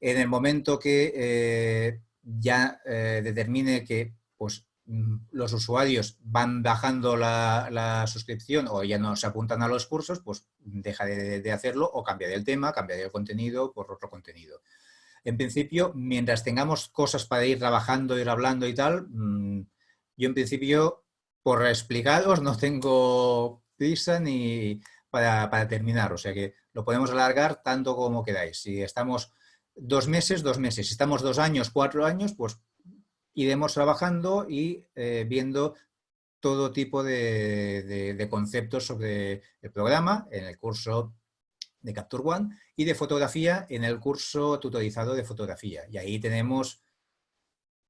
En el momento que eh, ya determine que pues, los usuarios van bajando la, suscripción o ya no se apuntan a los cursos, pues deja de, hacerlo o cambia el tema, cambia el contenido por otro contenido. En principio, mientras tengamos cosas para ir trabajando, ir hablando y tal, mm, yo en principio, por explicaros, no tengo prisa ni para, para terminar, o sea que lo podemos alargar tanto como queráis. Si estamos dos meses, dos meses. Si estamos dos años, cuatro años, pues iremos trabajando y eh, viendo todo tipo de, conceptos sobre el programa en el curso de Capture One y de fotografía en el curso tutorizado de fotografía. Y ahí tenemos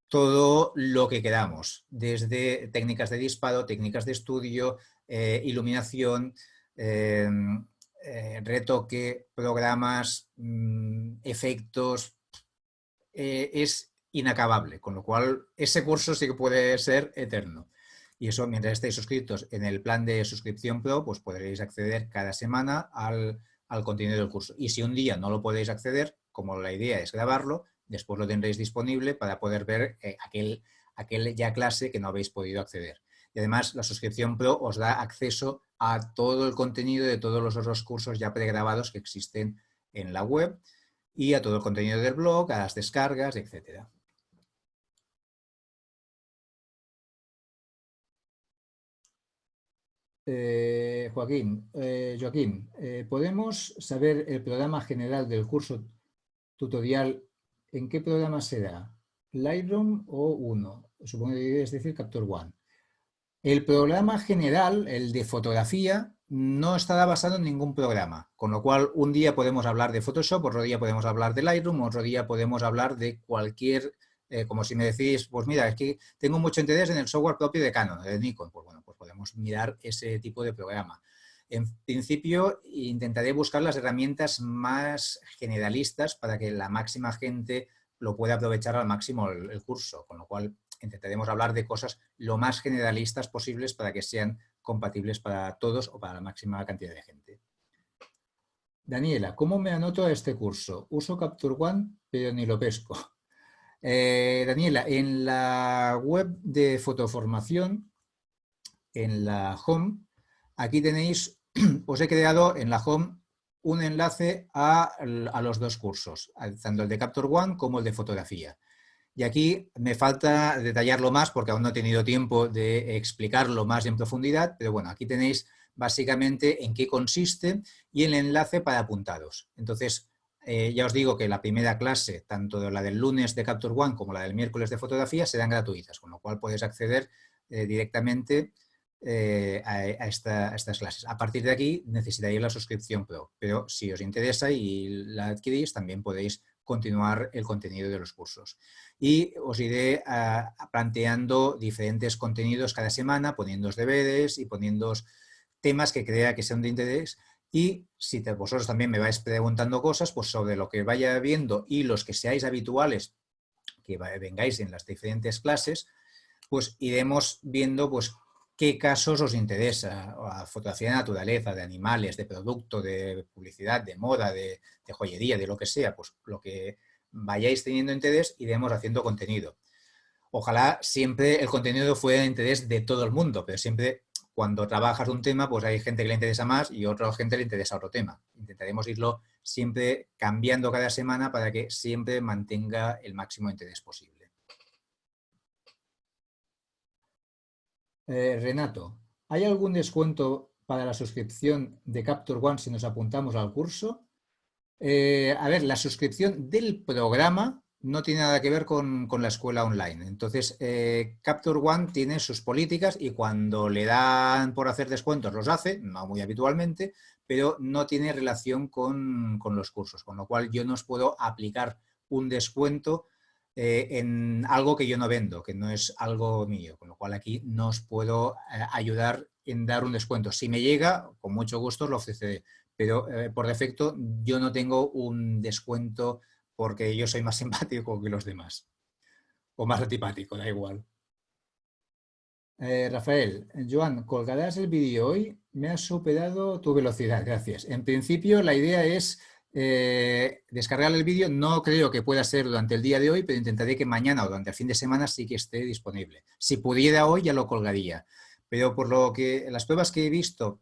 todo lo que queramos, desde técnicas de disparo, técnicas de estudio, eh, iluminación, eh, eh, retoque, programas, mm, efectos, es inacabable, con lo cual ese curso sí que puede ser eterno. Y eso, mientras estéis suscritos en el plan de suscripción Pro, pues podréis acceder cada semana al, contenido del curso. Y si un día no lo podéis acceder, como la idea es grabarlo, después lo tendréis disponible para poder ver eh, aquel, aquel ya clase que no habéis podido acceder. Y además la suscripción Pro os da acceso a todo el contenido de todos los otros cursos ya pregrabados que existen en la web y a todo el contenido del blog, a las descargas, etc. Eh, Joaquín, eh, Joaquín, eh, ¿podemos saber el programa general del curso tutorial? ¿En qué programa será? ¿Lightroom o uno? Supongo que es decir Capture One. El programa general, el de fotografía, no estará basado en ningún programa, con lo cual un día podemos hablar de Photoshop, otro día podemos hablar de Lightroom, otro día podemos hablar de cualquier, eh, como si me decís, pues mira, es que tengo mucho interés en el software propio de Canon, de Nikon, pues bueno, podemos mirar ese tipo de programa. En principio, intentaré buscar las herramientas más generalistas para que la máxima gente lo pueda aprovechar al máximo el curso, con lo cual intentaremos hablar de cosas lo más generalistas posibles para que sean compatibles para todos o para la máxima cantidad de gente. Daniela, ¿cómo me anoto a este curso? Uso Capture One, pero ni lo pesco. Eh, Daniela, en la web de fotoformación, en la home, aquí tenéis, os he creado en la home un enlace a, a los dos cursos, tanto el de Capture One como el de fotografía. Y aquí me falta detallarlo más porque aún no he tenido tiempo de explicarlo más en profundidad, pero bueno, aquí tenéis básicamente en qué consiste y el enlace para apuntados. Entonces, eh, ya os digo que la primera clase, tanto la del lunes de Capture One como la del miércoles de fotografía, serán gratuitas, con lo cual podéis acceder eh, directamente eh, a, estas clases. A partir de aquí necesitaréis la suscripción Pro, pero si os interesa y la adquirís, también podéis continuar el contenido de los cursos. Y os iré ah, planteando diferentes contenidos cada semana, poniendo deberes y poniendo temas que crea que sean de interés y si vosotros también me vais preguntando cosas, pues sobre lo que vaya viendo y los que seáis habituales, que vengáis en las diferentes clases, pues iremos viendo pues qué casos os interesa, fotografía de naturaleza, de animales, de producto, de publicidad, de moda, de, joyería, de lo que sea, pues lo que vayáis teniendo interés, iremos haciendo contenido. Ojalá siempre el contenido fuera de interés de todo el mundo, pero siempre cuando trabajas un tema, pues hay gente que le interesa más y otra gente le interesa otro tema. Intentaremos irlo siempre cambiando cada semana para que siempre mantenga el máximo interés posible. Eh, Renato, ¿hay algún descuento para la suscripción de Capture One si nos apuntamos al curso? Eh, a ver, la suscripción del programa no tiene nada que ver con, la escuela online. Entonces, eh, Capture One tiene sus políticas y cuando le dan por hacer descuentos los hace, no muy habitualmente, pero no tiene relación con, con los cursos, con lo cual yo no os puedo aplicar un descuento eh, en algo que yo no vendo, que no es algo mío, con lo cual aquí no os puedo eh, ayudar en dar un descuento. Si me llega, con mucho gusto lo ofreceré, pero eh, por defecto yo no tengo un descuento porque yo soy más simpático que los demás, o más antipático, da igual. Rafael, Joan, colgarás el vídeo hoy, me has superado tu velocidad, gracias. En principio la idea es eh, descargar el vídeo no creo que pueda ser durante el día de hoy, pero intentaré que mañana o durante el fin de semana sí que esté disponible. Si pudiera hoy ya lo colgaría, pero por lo que las pruebas que he visto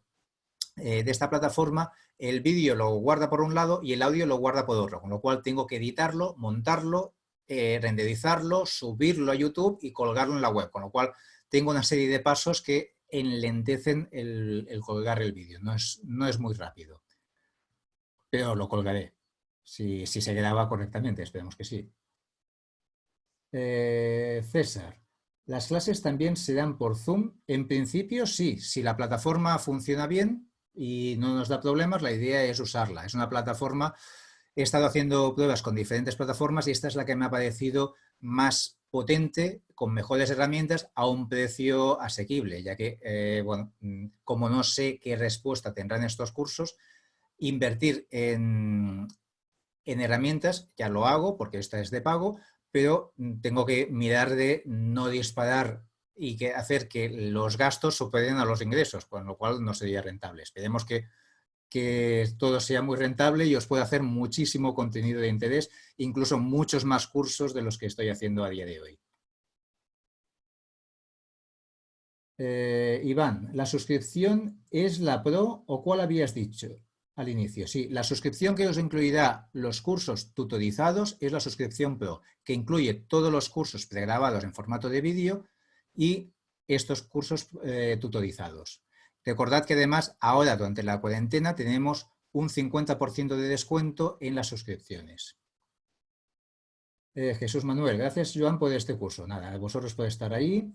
eh, de esta plataforma, el vídeo lo guarda por un lado y el audio lo guarda por otro, con lo cual tengo que editarlo, montarlo, eh, renderizarlo, subirlo a YouTube y colgarlo en la web, con lo cual tengo una serie de pasos que enlentecen el, colgar el vídeo, no es, no es muy rápido pero lo colgaré, si, se graba correctamente, esperemos que sí. Eh, César, ¿las clases también se dan por Zoom? En principio sí, si la plataforma funciona bien y no nos da problemas, la idea es usarla. Es una plataforma, he estado haciendo pruebas con diferentes plataformas y esta es la que me ha parecido más potente, con mejores herramientas, a un precio asequible, ya que, eh, bueno, mm, como no sé qué respuesta tendrán estos cursos, invertir en, herramientas, ya lo hago porque esta es de pago, pero tengo que mirar de no disparar y que hacer que los gastos superen a los ingresos, con lo cual no sería rentable. Esperemos que, que todo sea muy rentable y os pueda hacer muchísimo contenido de interés, incluso muchos más cursos de los que estoy haciendo a día de hoy. Eh, Iván, ¿la suscripción es la Pro o cuál habías dicho? Al inicio, sí. La suscripción que os incluirá los cursos tutorizados es la suscripción Pro, que incluye todos los cursos pregrabados en formato de vídeo y estos cursos eh, tutorizados. Recordad que además ahora durante la cuarentena tenemos un 50% de descuento en las suscripciones. Eh, Jesús Manuel, gracias Joan por este curso. Nada, vosotros podéis estar ahí.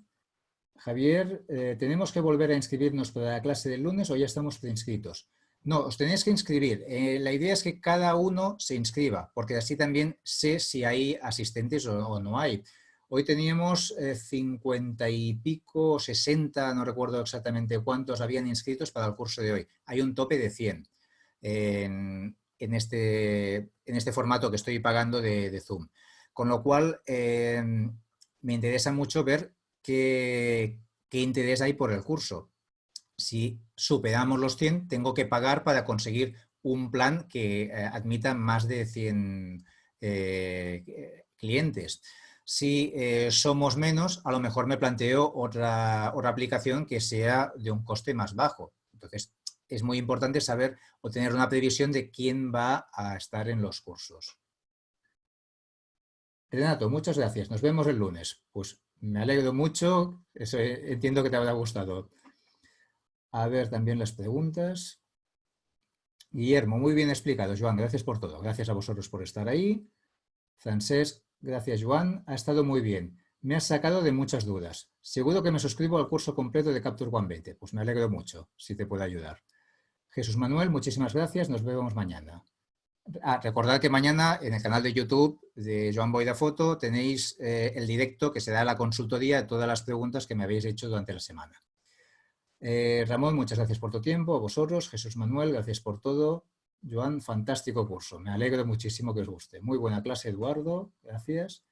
Javier, eh, ¿tenemos que volver a inscribirnos para la clase del lunes o ya estamos preinscritos? No, os tenéis que inscribir. Eh, la idea es que cada uno se inscriba, porque así también sé si hay asistentes o, no hay. Hoy teníamos eh, cincuenta y pico, 60, no recuerdo exactamente cuántos habían inscritos para el curso de hoy. Hay un tope de 100 en, este, en este, formato que estoy pagando de, Zoom. Con lo cual, eh, me interesa mucho ver qué, qué interés hay por el curso si superamos los 100, tengo que pagar para conseguir un plan que eh, admita más de 100 eh, clientes. Si eh, somos menos, a lo mejor me planteo otra, otra aplicación que sea de un coste más bajo. Entonces, es muy importante saber o tener una previsión de quién va a estar en los cursos. Renato, muchas gracias. Nos vemos el lunes. Pues me alegro mucho. Entiendo que te habrá gustado. A ver también las preguntas. Guillermo, muy bien explicado, Joan, gracias por todo. Gracias a vosotros por estar ahí. Francesc, gracias, Joan. Ha estado muy bien. me has sacado de muchas dudas. Seguro que me suscribo al curso completo de Capture One 20. Pues me alegro mucho, si te puedo ayudar. Jesús Manuel, muchísimas gracias. Nos vemos mañana. Ah, recordad que mañana en el canal de YouTube de Joan Boida Foto tenéis eh, el directo que se da la consultoría de todas las preguntas que me habéis hecho durante la semana. Eh, Ramón, muchas gracias por tu tiempo. A vosotros, Jesús Manuel, gracias por todo. Joan, fantástico curso. Me alegro muchísimo que os guste. Muy buena clase, Eduardo. Gracias.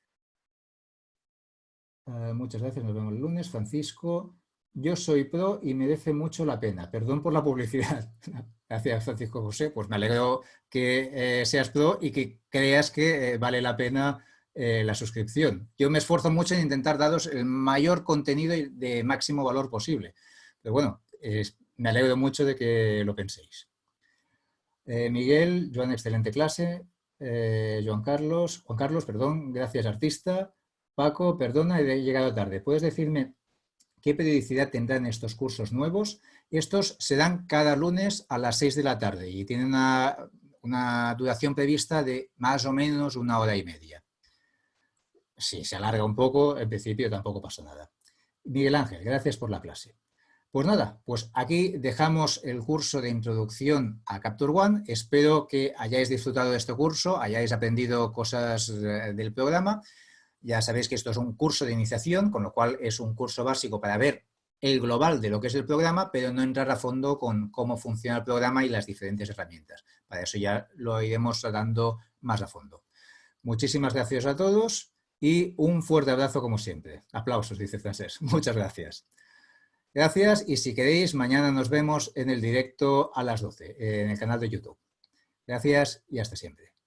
Eh, muchas gracias, nos vemos el lunes. Francisco, yo soy pro y merece mucho la pena. Perdón por la publicidad. Gracias, Francisco José. Pues me alegro que eh, seas pro y que creas que vale la pena la suscripción. Yo me esfuerzo mucho en intentar daros el mayor contenido de máximo valor posible. Pero bueno, me alegro mucho de que lo penséis. Miguel, Joan, excelente clase. Juan Carlos, Juan Carlos, perdón, gracias artista. Paco, perdona, he llegado tarde. ¿Puedes decirme qué periodicidad tendrán estos cursos nuevos? Estos se dan cada lunes a las 6 de la tarde y tienen una, duración prevista de más o menos una hora y media. Si se alarga un poco, en principio tampoco pasa nada. Miguel Ángel, gracias por la clase. Pues nada, pues aquí dejamos el curso de introducción a Capture One. Espero que hayáis disfrutado de este curso, hayáis aprendido cosas eh, del programa ya sabéis que esto es un curso de iniciación, con lo cual es un curso básico para ver el global de lo que es el programa, pero no entrar a fondo con cómo funciona el programa y las diferentes herramientas. Para eso ya lo iremos tratando más a fondo. Muchísimas gracias a todos y un fuerte abrazo como siempre. Aplausos, dice Francés. Muchas gracias. Gracias y si queréis, mañana nos vemos en el directo a las 12 en el canal de YouTube. Gracias y hasta siempre.